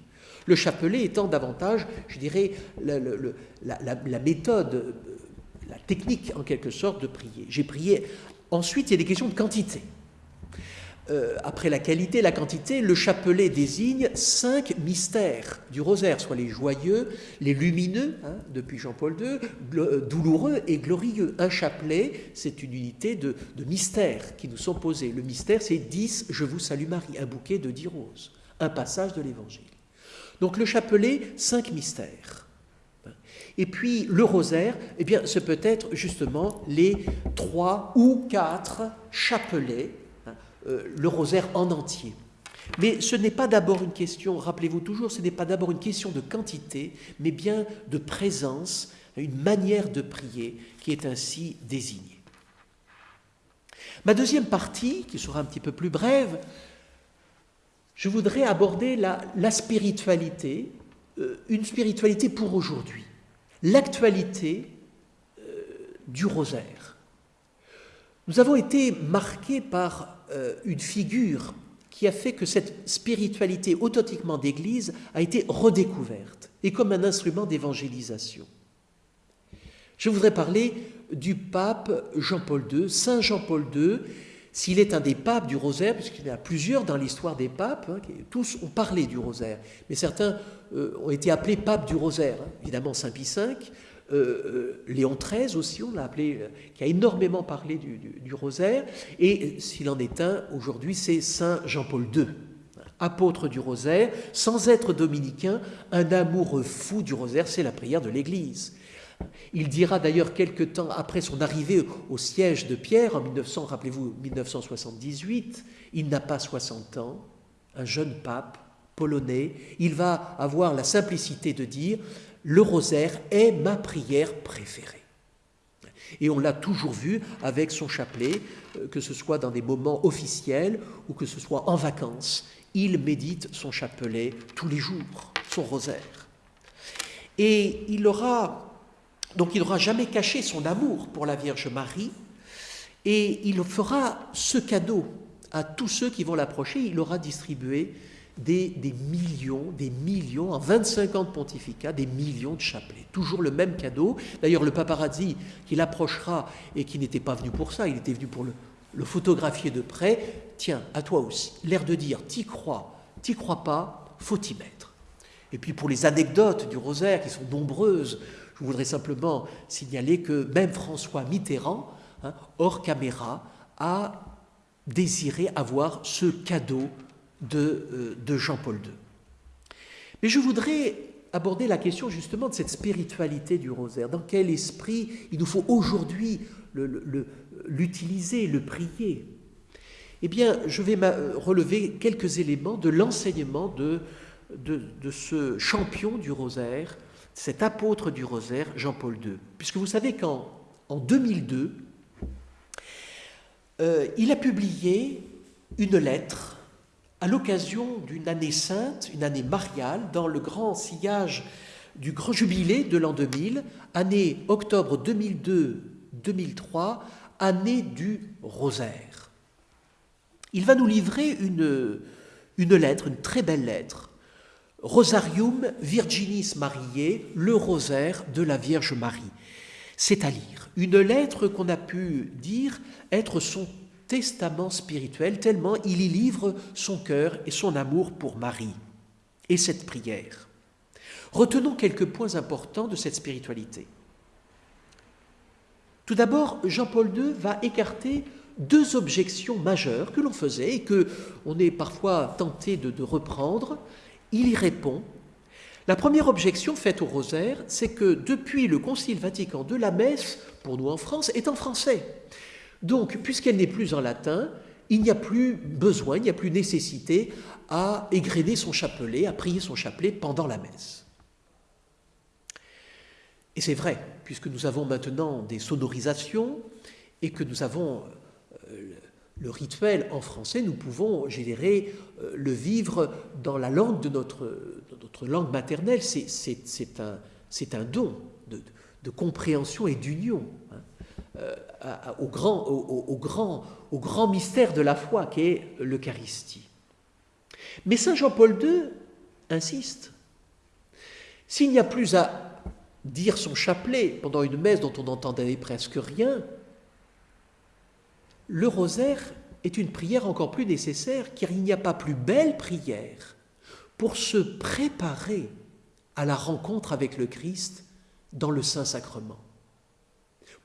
Le chapelet étant davantage, je dirais, la, méthode, la technique en quelque sorte de prier. J'ai prié. Ensuite, il y a des questions de quantité. Euh, après la qualité, la quantité, le chapelet désigne cinq mystères du rosaire, soit les joyeux, les lumineux, hein, depuis Jean-Paul II, euh, douloureux et glorieux. Un chapelet, c'est une unité de, mystères qui nous sont posés. Le mystère, c'est 10, je vous salue Marie, un bouquet de dix roses, un passage de l'Évangile. Donc le chapelet, cinq mystères. Et puis le rosaire, eh bien, ce peut être justement les trois ou quatre chapelets euh, le rosaire en entier. Mais ce n'est pas d'abord une question, rappelez-vous toujours, ce n'est pas d'abord une question de quantité, mais bien de présence, une manière de prier qui est ainsi désignée. Ma deuxième partie, qui sera un petit peu plus brève, je voudrais aborder la, spiritualité, euh, une spiritualité pour aujourd'hui, l'actualité euh, du rosaire. Nous avons été marqués par euh, une figure qui a fait que cette spiritualité authentiquement d'Église a été redécouverte et comme un instrument d'évangélisation. Je voudrais parler du pape Jean-Paul II, Saint Jean-Paul II, s'il est un des papes du rosaire, puisqu'il y en a plusieurs dans l'histoire des papes, hein, tous ont parlé du rosaire, mais certains euh, ont été appelés papes du rosaire, hein. évidemment Saint Pie V, euh, euh, Léon XIII aussi, on l'a appelé, qui a énormément parlé du, rosaire, et s'il en est un, aujourd'hui, c'est Saint Jean-Paul II, apôtre du rosaire, sans être dominicain, un amoureux fou du rosaire, c'est la prière de l'Église. Il dira d'ailleurs quelque temps après son arrivée au siège de Pierre en 1900, rappelez-vous 1978, il n'a pas 60 ans, un jeune pape polonais, il va avoir la simplicité de dire le rosaire est ma prière préférée. Et on l'a toujours vu avec son chapelet, euh, que ce soit dans des moments officiels ou que ce soit en vacances. Il médite son chapelet tous les jours, son rosaire. Et il aura, donc il n'aura jamais caché son amour pour la Vierge Marie, et il fera ce cadeau à tous ceux qui vont l'approcher, il aura distribué des, millions, des millions, en 25 ans de pontificat, des millions de chapelets. Toujours le même cadeau. D'ailleurs, le paparazzi qui l'approchera et qui n'était pas venu pour ça, il était venu pour le, photographier de près, tiens, à toi aussi. L'air de dire, t'y crois, t'y crois pas, faut t'y mettre. Et puis pour les anecdotes du rosaire, qui sont nombreuses, je voudrais simplement signaler que même François Mitterrand, hein, hors caméra, a désiré avoir ce cadeau euh, de, Jean-Paul II. Mais je voudrais aborder la question justement de cette spiritualité du rosaire. Dans quel esprit il nous faut aujourd'hui l'utiliser, le, prier? Eh bien, je vais relever quelques éléments de l'enseignement de, ce champion du rosaire, cet apôtre du rosaire, Jean-Paul II. Puisque vous savez qu'en en 2002, euh, il a publié une lettre à l'occasion d'une année sainte, une année mariale, dans le grand sillage du grand jubilé de l'an 2000, année octobre 2002-2003, année du rosaire. Il va nous livrer une lettre, une très belle lettre, Rosarium Virginis Mariae, le rosaire de la Vierge Marie. C'est à lire. Une lettre qu'on a pu dire être son testament spirituel, tellement il y livre son cœur et son amour pour Marie et cette prière. Retenons quelques points importants de cette spiritualité. Tout d'abord, Jean-Paul II va écarter deux objections majeures que l'on faisait et que on est parfois tenté de, de reprendre. Il y répond. La première objection faite au rosaire, c'est que depuis le Concile Vatican II, la messe, pour nous en France, est en français. Donc, puisqu'elle n'est plus en latin, il n'y a plus besoin, il n'y a plus nécessité à égrener son chapelet, à prier son chapelet pendant la messe. Et c'est vrai, puisque nous avons maintenant des sonorisations et que nous avons euh, le rituel en français, nous pouvons générer euh, le vivre dans la langue de notre, langue maternelle. C'est un, don de, compréhension et d'union hein, euh, au, grand, au, grand, au grand mystère de la foi qu'est l'Eucharistie. Mais Saint Jean-Paul II insiste. S'il n'y a plus à dire son chapelet pendant une messe dont on n'entendait presque rien, le rosaire est une prière encore plus nécessaire car il n'y a pas plus belle prière pour se préparer à la rencontre avec le Christ dans le Saint-Sacrement.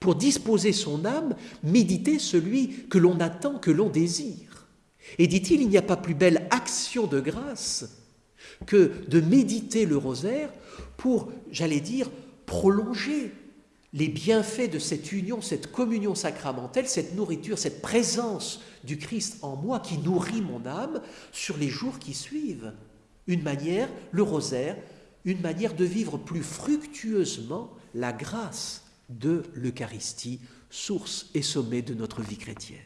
Pour disposer son âme, méditer celui que l'on attend, que l'on désire. Et dit-il, il n'y a pas plus belle action de grâce que de méditer le rosaire pour, j'allais dire, prolonger les bienfaits de cette union, cette communion sacramentelle, cette nourriture, cette présence du Christ en moi qui nourrit mon âme sur les jours qui suivent. Une manière, le rosaire, une manière de vivre plus fructueusement la grâce de l'Eucharistie, source et sommet de notre vie chrétienne.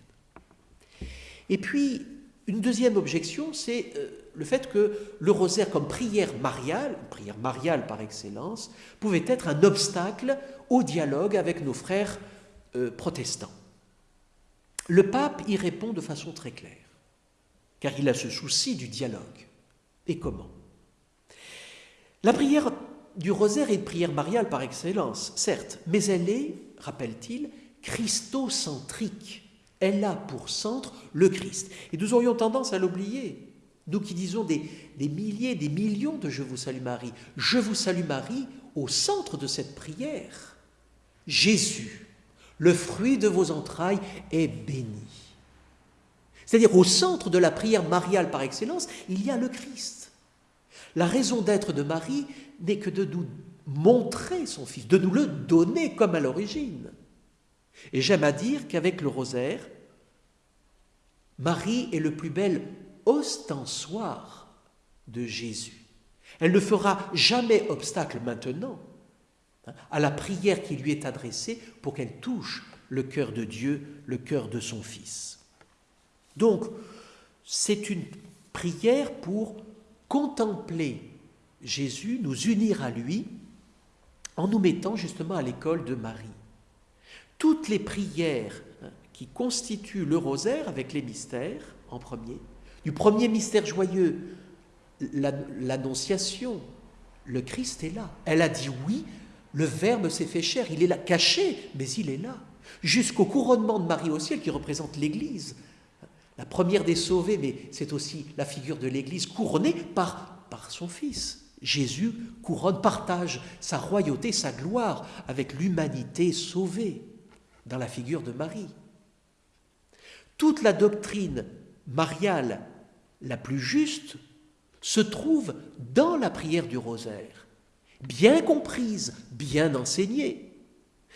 Et puis, une deuxième objection, c'est euh, le fait que le rosaire comme prière mariale, prière mariale par excellence, pouvait être un obstacle au dialogue avec nos frères euh, protestants. Le pape y répond de façon très claire, car il a ce souci du dialogue. Et comment? La prière du rosaire est une prière mariale par excellence, certes, mais elle est, rappelle-t-il, christocentrique. Elle a pour centre le Christ. Et nous aurions tendance à l'oublier. Nous qui disons des, des, milliers, des millions de Je vous salue Marie. Je vous salue Marie au centre de cette prière. Jésus, le fruit de vos entrailles, est béni. C'est-à-dire au centre de la prière mariale par excellence, il y a le Christ. La raison d'être de Marie n'est que de nous montrer son Fils, de nous le donner comme à l'origine. Et j'aime à dire qu'avec le rosaire, Marie est le plus bel ostensoir de Jésus. Elle ne fera jamais obstacle maintenant à la prière qui lui est adressée pour qu'elle touche le cœur de Dieu, le cœur de son Fils. Donc, c'est une prière pour contempler Jésus, nous unir à lui, en nous mettant justement à l'école de Marie. Toutes les prières hein, qui constituent le rosaire avec les mystères en premier, du premier mystère joyeux, l'annonciation, le Christ est là. Elle a dit oui le Verbe s'est fait chair, il est là, caché, mais il est là. Jusqu'au couronnement de Marie au ciel qui représente l'Église. La première des sauvés, mais c'est aussi la figure de l'Église couronnée par, par son Fils. Jésus couronne, partage sa royauté, sa gloire avec l'humanité sauvée dans la figure de Marie. Toute la doctrine mariale la plus juste se trouve dans la prière du rosaire bien comprise, bien enseignée.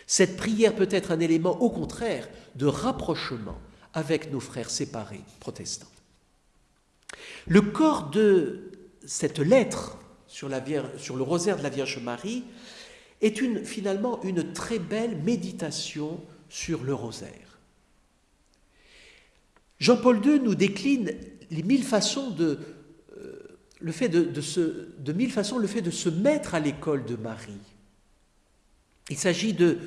Cette prière peut être un élément, au contraire, de rapprochement avec nos frères séparés protestants. Le corps de cette lettre sur, le rosaire de la Vierge Marie est finalement une très belle méditation sur le rosaire. Jean-Paul II nous décline les mille façons de le fait de, se, de mille façons, le fait de se mettre à l'école de Marie. Il s'agit de,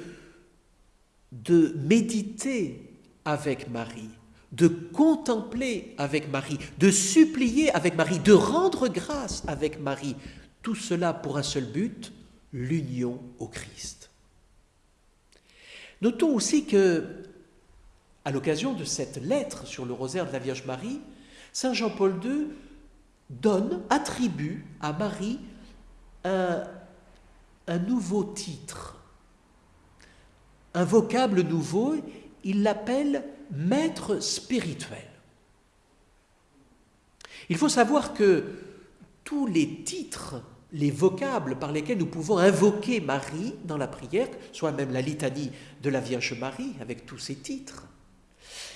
de méditer avec Marie, de contempler avec Marie, de supplier avec Marie, de rendre grâce avec Marie. Tout cela pour un seul but, l'union au Christ. Notons aussi que, à l'occasion de cette lettre sur le rosaire de la Vierge Marie, Saint Jean-Paul II donne, attribue à Marie un, nouveau titre, un vocable nouveau, il l'appelle maître spirituel. Il faut savoir que tous les titres, les vocables par lesquels nous pouvons invoquer Marie dans la prière, soit même la litanie de la Vierge Marie avec tous ses titres,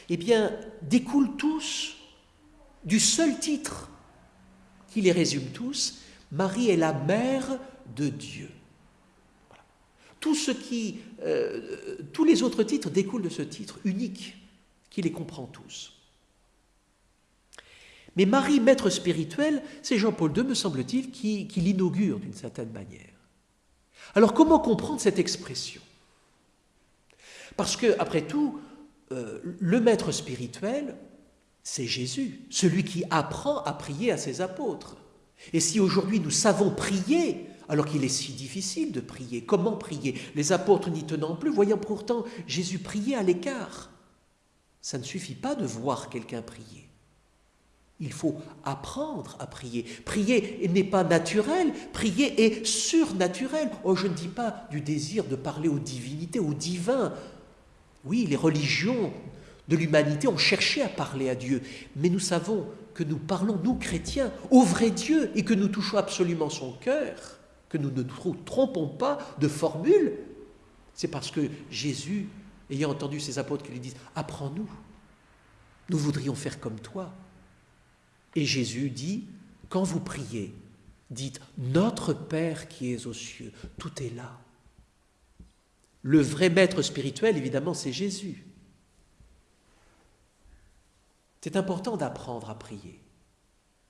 eh bien, découlent tous du seul titre qui les résume tous, Marie est la mère de Dieu. Tout ce qui, euh, tous les autres titres découlent de ce titre unique qui les comprend tous. Mais Marie, maître spirituel, c'est Jean-Paul II, me semble-t-il, qui, l'inaugure d'une certaine manière. Alors comment comprendre cette expression? Parce que, après tout, euh, le maître spirituel, c'est Jésus, celui qui apprend à prier à ses apôtres. Et si aujourd'hui nous savons prier, alors qu'il est si difficile de prier, comment prier? Les apôtres n'y tenant plus, voyant pourtant Jésus prier à l'écart. Ça ne suffit pas de voir quelqu'un prier. Il faut apprendre à prier. Prier n'est pas naturel, prier est surnaturel. Oh, je ne dis pas du désir de parler aux divinités, aux divins. Oui, les religions de l'humanité ont cherché à parler à Dieu, mais nous savons que nous parlons, nous chrétiens, au vrai Dieu et que nous touchons absolument son cœur, que nous ne nous trompons pas de formule, c'est parce que Jésus, ayant entendu ses apôtres qui lui disent Apprends-nous, nous voudrions faire comme toi. Et Jésus dit, quand vous priez, dites, Notre Père qui es aux cieux, tout est là. Le vrai maître spirituel, évidemment, c'est Jésus. C'est important d'apprendre à prier.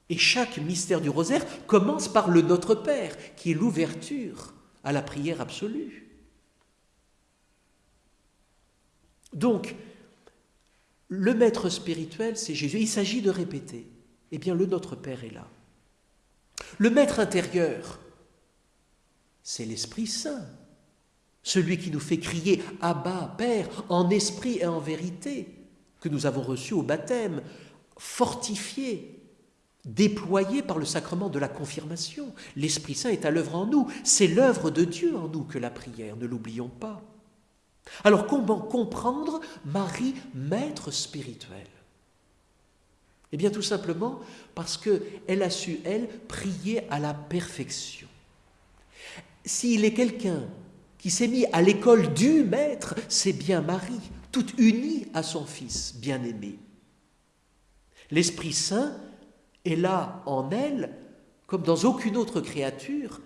Et chaque mystère du rosaire commence par le Notre Père, qui est l'ouverture à la prière absolue. Donc, le maître spirituel, c'est Jésus. Il s'agit de répéter eh bien le Notre Père est là. Le Maître intérieur, c'est l'Esprit Saint, celui qui nous fait crier Abba, Père, en esprit et en vérité, que nous avons reçu au baptême, fortifié, déployé par le sacrement de la confirmation. L'Esprit Saint est à l'œuvre en nous, c'est l'œuvre de Dieu en nous que la prière, ne l'oublions pas. Alors comment comprendre Marie, maître spirituel? Eh bien tout simplement parce qu'elle a su, elle, prier à la perfection. S'il est quelqu'un qui s'est mis à l'école du Maître, c'est bien Marie, toute unie à son Fils bien-aimé. L'Esprit Saint est là en elle, comme dans aucune autre créature,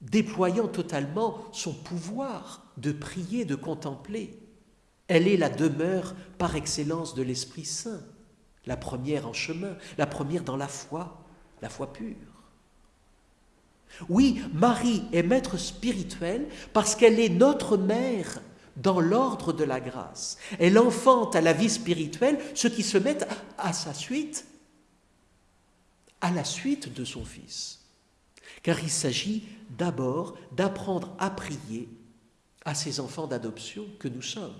déployant totalement son pouvoir de prier, de contempler. Elle est la demeure par excellence de l'Esprit Saint la première en chemin, la première dans la foi, la foi pure. Oui, Marie est maître spirituel parce qu'elle est notre mère dans l'ordre de la grâce. Elle enfante à la vie spirituelle ceux qui se mettent à sa suite, à la suite de son Fils. Car il s'agit d'abord d'apprendre à prier à ces enfants d'adoption que nous sommes.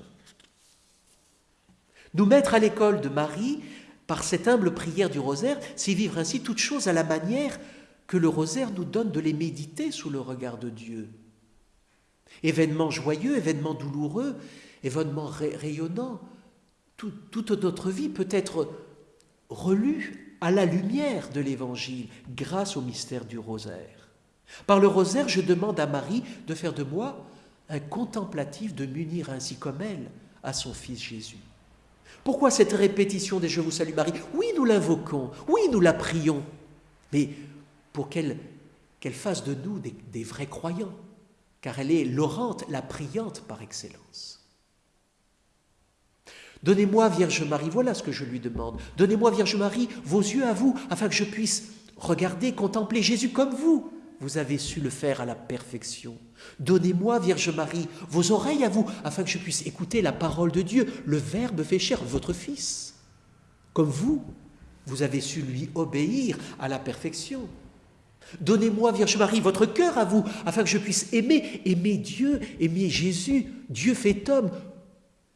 Nous mettre à l'école de Marie, par cette humble prière du rosaire, c'est vivre ainsi toutes choses à la manière que le rosaire nous donne de les méditer sous le regard de Dieu. Événements joyeux, événements douloureux, événements rayonnants, toute notre vie peut être relue à la lumière de l'Évangile grâce au mystère du rosaire. Par le rosaire, je demande à Marie de faire de moi un contemplatif, de m'unir ainsi comme elle à son Fils Jésus. Pourquoi cette répétition des Je vous salue Marie Oui, nous l'invoquons, oui, nous la prions, mais pour qu'elle fasse de nous des, des vrais croyants, car elle est l'orante, la priante par excellence. Donnez-moi, Vierge Marie, voilà ce que je lui demande. Donnez-moi, Vierge Marie, vos yeux à vous, afin que je puisse regarder, contempler Jésus comme vous, vous avez su le faire à la perfection. Donnez-moi, Vierge Marie, vos oreilles à vous, afin que je puisse écouter la parole de Dieu. Le Verbe fait chair, votre Fils. Comme vous, vous avez su lui obéir à la perfection. Donnez-moi, Vierge Marie, votre cœur à vous, afin que je puisse aimer, aimer Dieu, aimer Jésus, Dieu fait homme,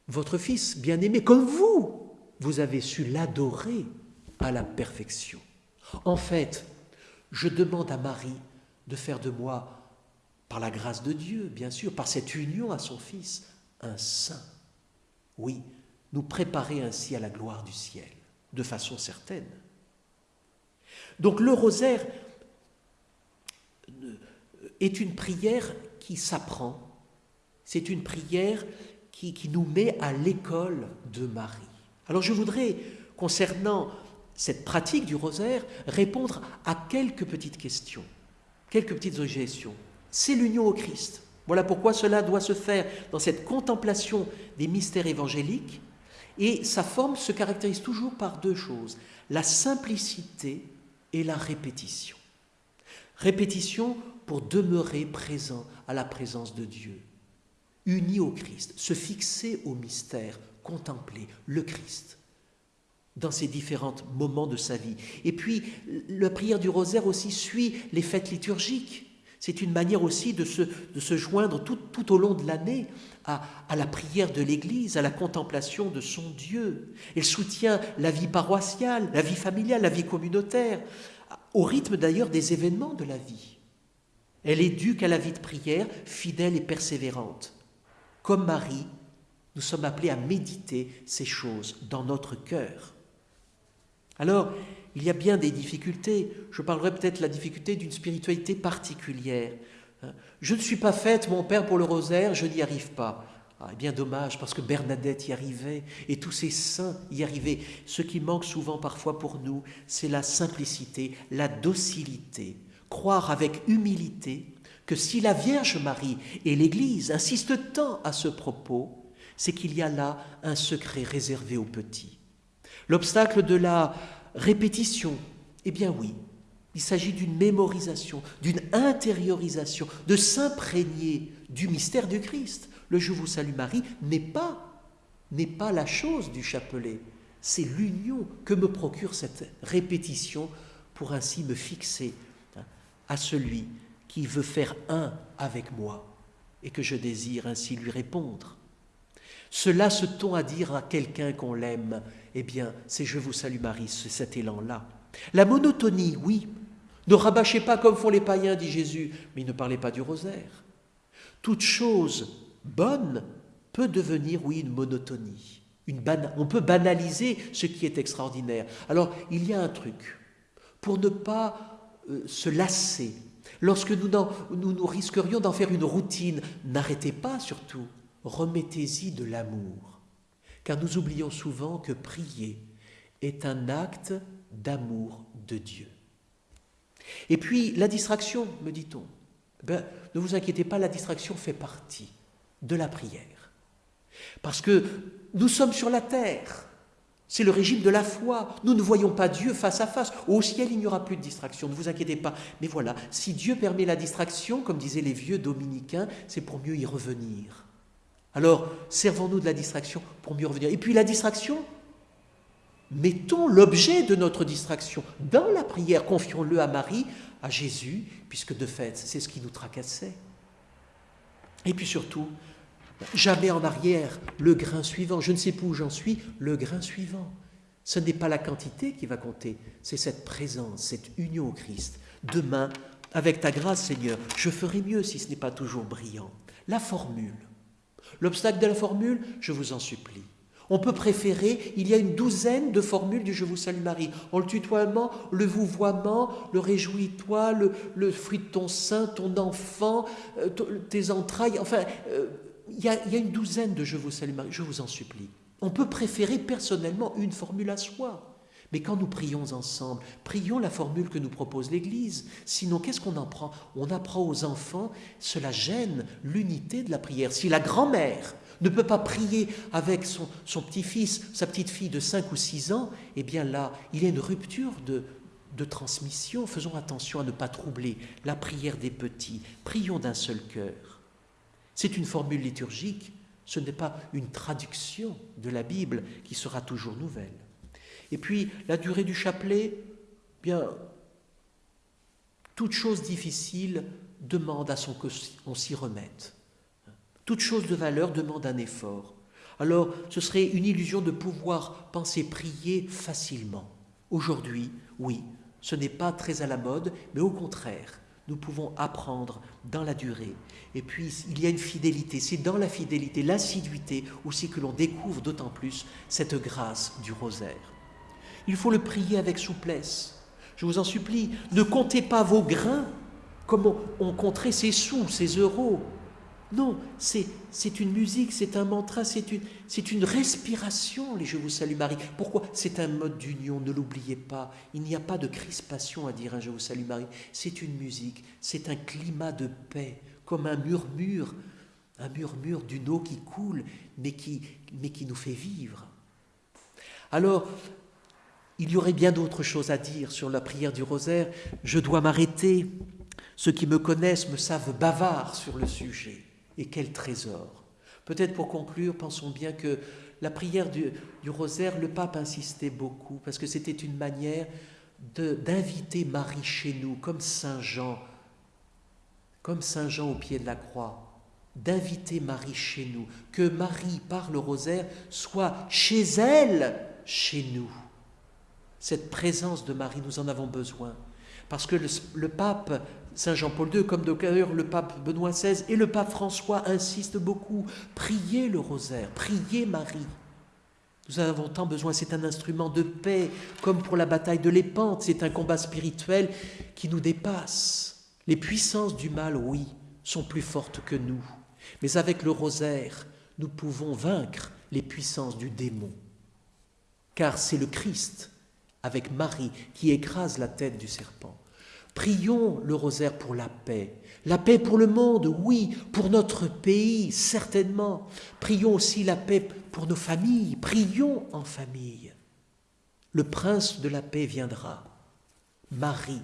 votre Fils bien-aimé, comme vous, vous avez su l'adorer à la perfection. En fait, je demande à Marie de faire de moi, par la grâce de Dieu, bien sûr, par cette union à son Fils, un saint. Oui, nous préparer ainsi à la gloire du ciel, de façon certaine. Donc le rosaire est une prière qui s'apprend, c'est une prière qui, qui nous met à l'école de Marie. Alors je voudrais, concernant cette pratique du rosaire, répondre à quelques petites questions, quelques petites objections. C'est l'union au Christ. Voilà pourquoi cela doit se faire dans cette contemplation des mystères évangéliques. Et sa forme se caractérise toujours par deux choses, la simplicité et la répétition. Répétition pour demeurer présent à la présence de Dieu, uni au Christ, se fixer au mystère, contempler le Christ dans ses différents moments de sa vie. Et puis, la prière du rosaire aussi suit les fêtes liturgiques. C'est une manière aussi de se, de se joindre tout, tout, au long de l'année à, à, la prière de l'Église, à la contemplation de son Dieu. Elle soutient la vie paroissiale, la vie familiale, la vie communautaire, au rythme d'ailleurs des événements de la vie. Elle éduque à la vie de prière, fidèle et persévérante. Comme Marie, nous sommes appelés à méditer ces choses dans notre cœur. Alors, il y a bien des difficultés. Je parlerai peut-être de la difficulté d'une spiritualité particulière. Je ne suis pas faite, mon Père, pour le rosaire, je n'y arrive pas. Ah, bien dommage, parce que Bernadette y arrivait, et tous ces saints y arrivaient. Ce qui manque souvent parfois pour nous, c'est la simplicité, la docilité. Croire avec humilité que si la Vierge Marie et l'Église insistent tant à ce propos, c'est qu'il y a là un secret réservé aux petits. L'obstacle de la répétition, eh bien oui, il s'agit d'une mémorisation, d'une intériorisation, de s'imprégner du mystère du Christ. Le Je vous salue Marie n'est pas n'est pas la chose du chapelet, c'est l'union que me procure cette répétition pour ainsi me fixer hein, à celui qui veut faire un avec moi et que je désire ainsi lui répondre. Cela se tend à dire à quelqu'un qu'on l'aime, eh bien, c'est Je vous salue Marie, c'est cet élan-là. La monotonie, oui. Ne rabâchez pas comme font les païens, dit Jésus, mais ne parlez pas du rosaire. Toute chose bonne peut devenir, oui, une monotonie. Une on peut banaliser ce qui est extraordinaire. Alors, il y a un truc. Pour ne pas euh, se lasser, lorsque nous, nous, nous risquerions d'en faire une routine, n'arrêtez pas surtout remettez-y de l'amour, car nous oublions souvent que prier est un acte d'amour de Dieu. Et puis la distraction, me dit-on, ben, ne vous inquiétez pas, la distraction fait partie de la prière. Parce que nous sommes sur la terre, c'est le régime de la foi. Nous ne voyons pas Dieu face à face. Au ciel, il n'y aura plus de distraction, ne vous inquiétez pas. Mais voilà, si Dieu permet la distraction, comme disaient les vieux dominicains, c'est pour mieux y revenir. Alors, servons-nous de la distraction pour mieux revenir. Et puis la distraction, mettons l'objet de notre distraction dans la prière, confions-le à Marie, à Jésus, puisque de fait, c'est ce qui nous tracassait. Et puis surtout, jamais en arrière, le grain suivant. Je ne sais plus où j'en suis, le grain suivant. Ce n'est pas la quantité qui va compter, c'est cette présence, cette union au Christ. Demain, avec ta grâce, Seigneur, je ferai mieux si ce n'est pas toujours brillant. La formule. L'obstacle de la formule, je vous en supplie. On peut préférer, il y a une douzaine de formules du Je vous salue Marie. En le tutoiement, le vouvoiement, le réjouis-toi, le, fruit de ton sein, ton enfant, euh, tes entrailles, enfin, euh, il, y a, il y a une douzaine de Je vous salue Marie, je vous en supplie. On peut préférer personnellement une formule à soi. Mais quand nous prions ensemble, prions la formule que nous propose l'Église. Sinon, qu'est-ce qu'on en prend? On apprend aux enfants, cela gêne l'unité de la prière. Si la grand-mère ne peut pas prier avec son, petit-fils, sa petite-fille de 5 ou 6 ans, eh bien là, il y a une rupture de, transmission. Faisons attention à ne pas troubler la prière des petits. Prions d'un seul cœur. C'est une formule liturgique, ce n'est pas une traduction de la Bible qui sera toujours nouvelle. Et puis, la durée du chapelet, bien, toute chose difficile demande à son qu'on s'y remette. Toute chose de valeur demande un effort. Alors, ce serait une illusion de pouvoir penser prier facilement. Aujourd'hui, oui, ce n'est pas très à la mode, mais au contraire, nous pouvons apprendre dans la durée. Et puis, il y a une fidélité. C'est dans la fidélité, l'assiduité aussi que l'on découvre d'autant plus cette grâce du rosaire. Il faut le prier avec souplesse. Je vous en supplie, ne comptez pas vos grains comme on compterait ses sous, ses euros. Non, c'est une musique, c'est un mantra, c'est une, une respiration, les Je vous salue Marie. Pourquoi? C'est un mode d'union, ne l'oubliez pas. Il n'y a pas de crispation à dire un Je vous salue Marie. C'est une musique, c'est un climat de paix, comme un murmure, un murmure d'une eau qui coule, mais qui, mais qui nous fait vivre. Alors, il y aurait bien d'autres choses à dire sur la prière du rosaire. Je dois m'arrêter. Ceux qui me connaissent me savent bavard sur le sujet. Et quel trésor Peut-être pour conclure, pensons bien que la prière du, rosaire, le pape insistait beaucoup, parce que c'était une manière d'inviter Marie chez nous, comme Saint Jean, comme Saint Jean au pied de la croix, d'inviter Marie chez nous, que Marie, par le rosaire, soit chez elle, chez nous. Cette présence de Marie, nous en avons besoin. Parce que le, pape Saint Jean-Paul II, comme d'ailleurs le pape Benoît XVI et le pape François insistent beaucoup, priez le rosaire, priez Marie. Nous avons tant besoin, c'est un instrument de paix, comme pour la bataille de l'épante, c'est un combat spirituel qui nous dépasse. Les puissances du mal, oui, sont plus fortes que nous, mais avec le rosaire, nous pouvons vaincre les puissances du démon, car c'est le Christ avec Marie qui écrase la tête du serpent. Prions le rosaire pour la paix. La paix pour le monde, oui, pour notre pays, certainement. Prions aussi la paix pour nos familles. Prions en famille. Le prince de la paix viendra. Marie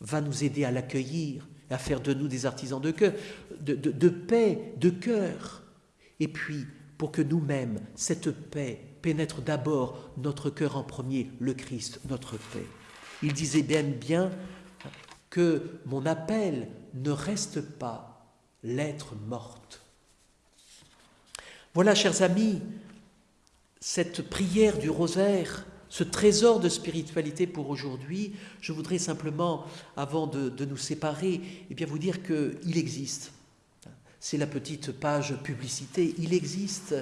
va nous aider à l'accueillir, à faire de nous des artisans de, de paix, de cœur. Et puis, pour que nous-mêmes, cette paix pénètre d'abord notre cœur en premier, le Christ, notre paix. Il disait bien bien que mon appel ne reste pas l'être morte. Voilà, chers amis, cette prière du rosaire, ce trésor de spiritualité pour aujourd'hui. Je voudrais simplement, avant de, nous séparer, eh vous dire qu'il existe. C'est la petite page publicité. Il existe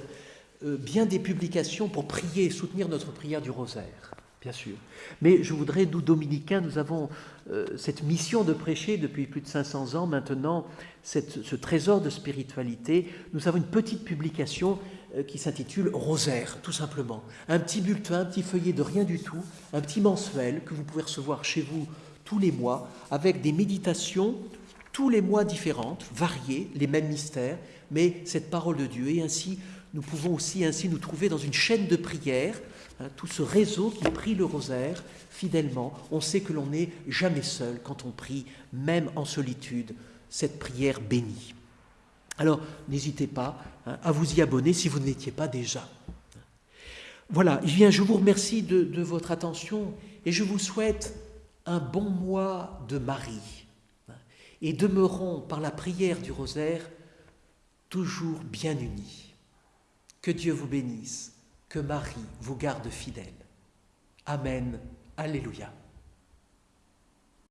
euh, bien des publications pour prier et soutenir notre prière du rosaire, bien sûr. Mais je voudrais, nous, dominicains, nous avons euh, cette mission de prêcher depuis plus de 500 ans maintenant, ce trésor de spiritualité. Nous avons une petite publication euh, qui s'intitule Rosaire, tout simplement. Un petit bulletin, un petit feuillet de rien du tout, un petit mensuel que vous pouvez recevoir chez vous tous les mois, avec des méditations tous les mois différentes, variées, les mêmes mystères, mais cette parole de Dieu. Et ainsi, nous pouvons aussi ainsi nous trouver dans une chaîne de prière, hein, tout ce réseau qui prie le rosaire fidèlement. On sait que l'on n'est jamais seul quand on prie, même en solitude, cette prière bénie. Alors, n'hésitez pas hein, à vous y abonner si vous ne l'étiez pas déjà. Voilà, je vous remercie de, de votre attention et je vous souhaite un bon mois de Marie. Et demeurons par la prière du rosaire toujours bien unis. Que Dieu vous bénisse, que Marie vous garde fidèle. Amen. Alléluia.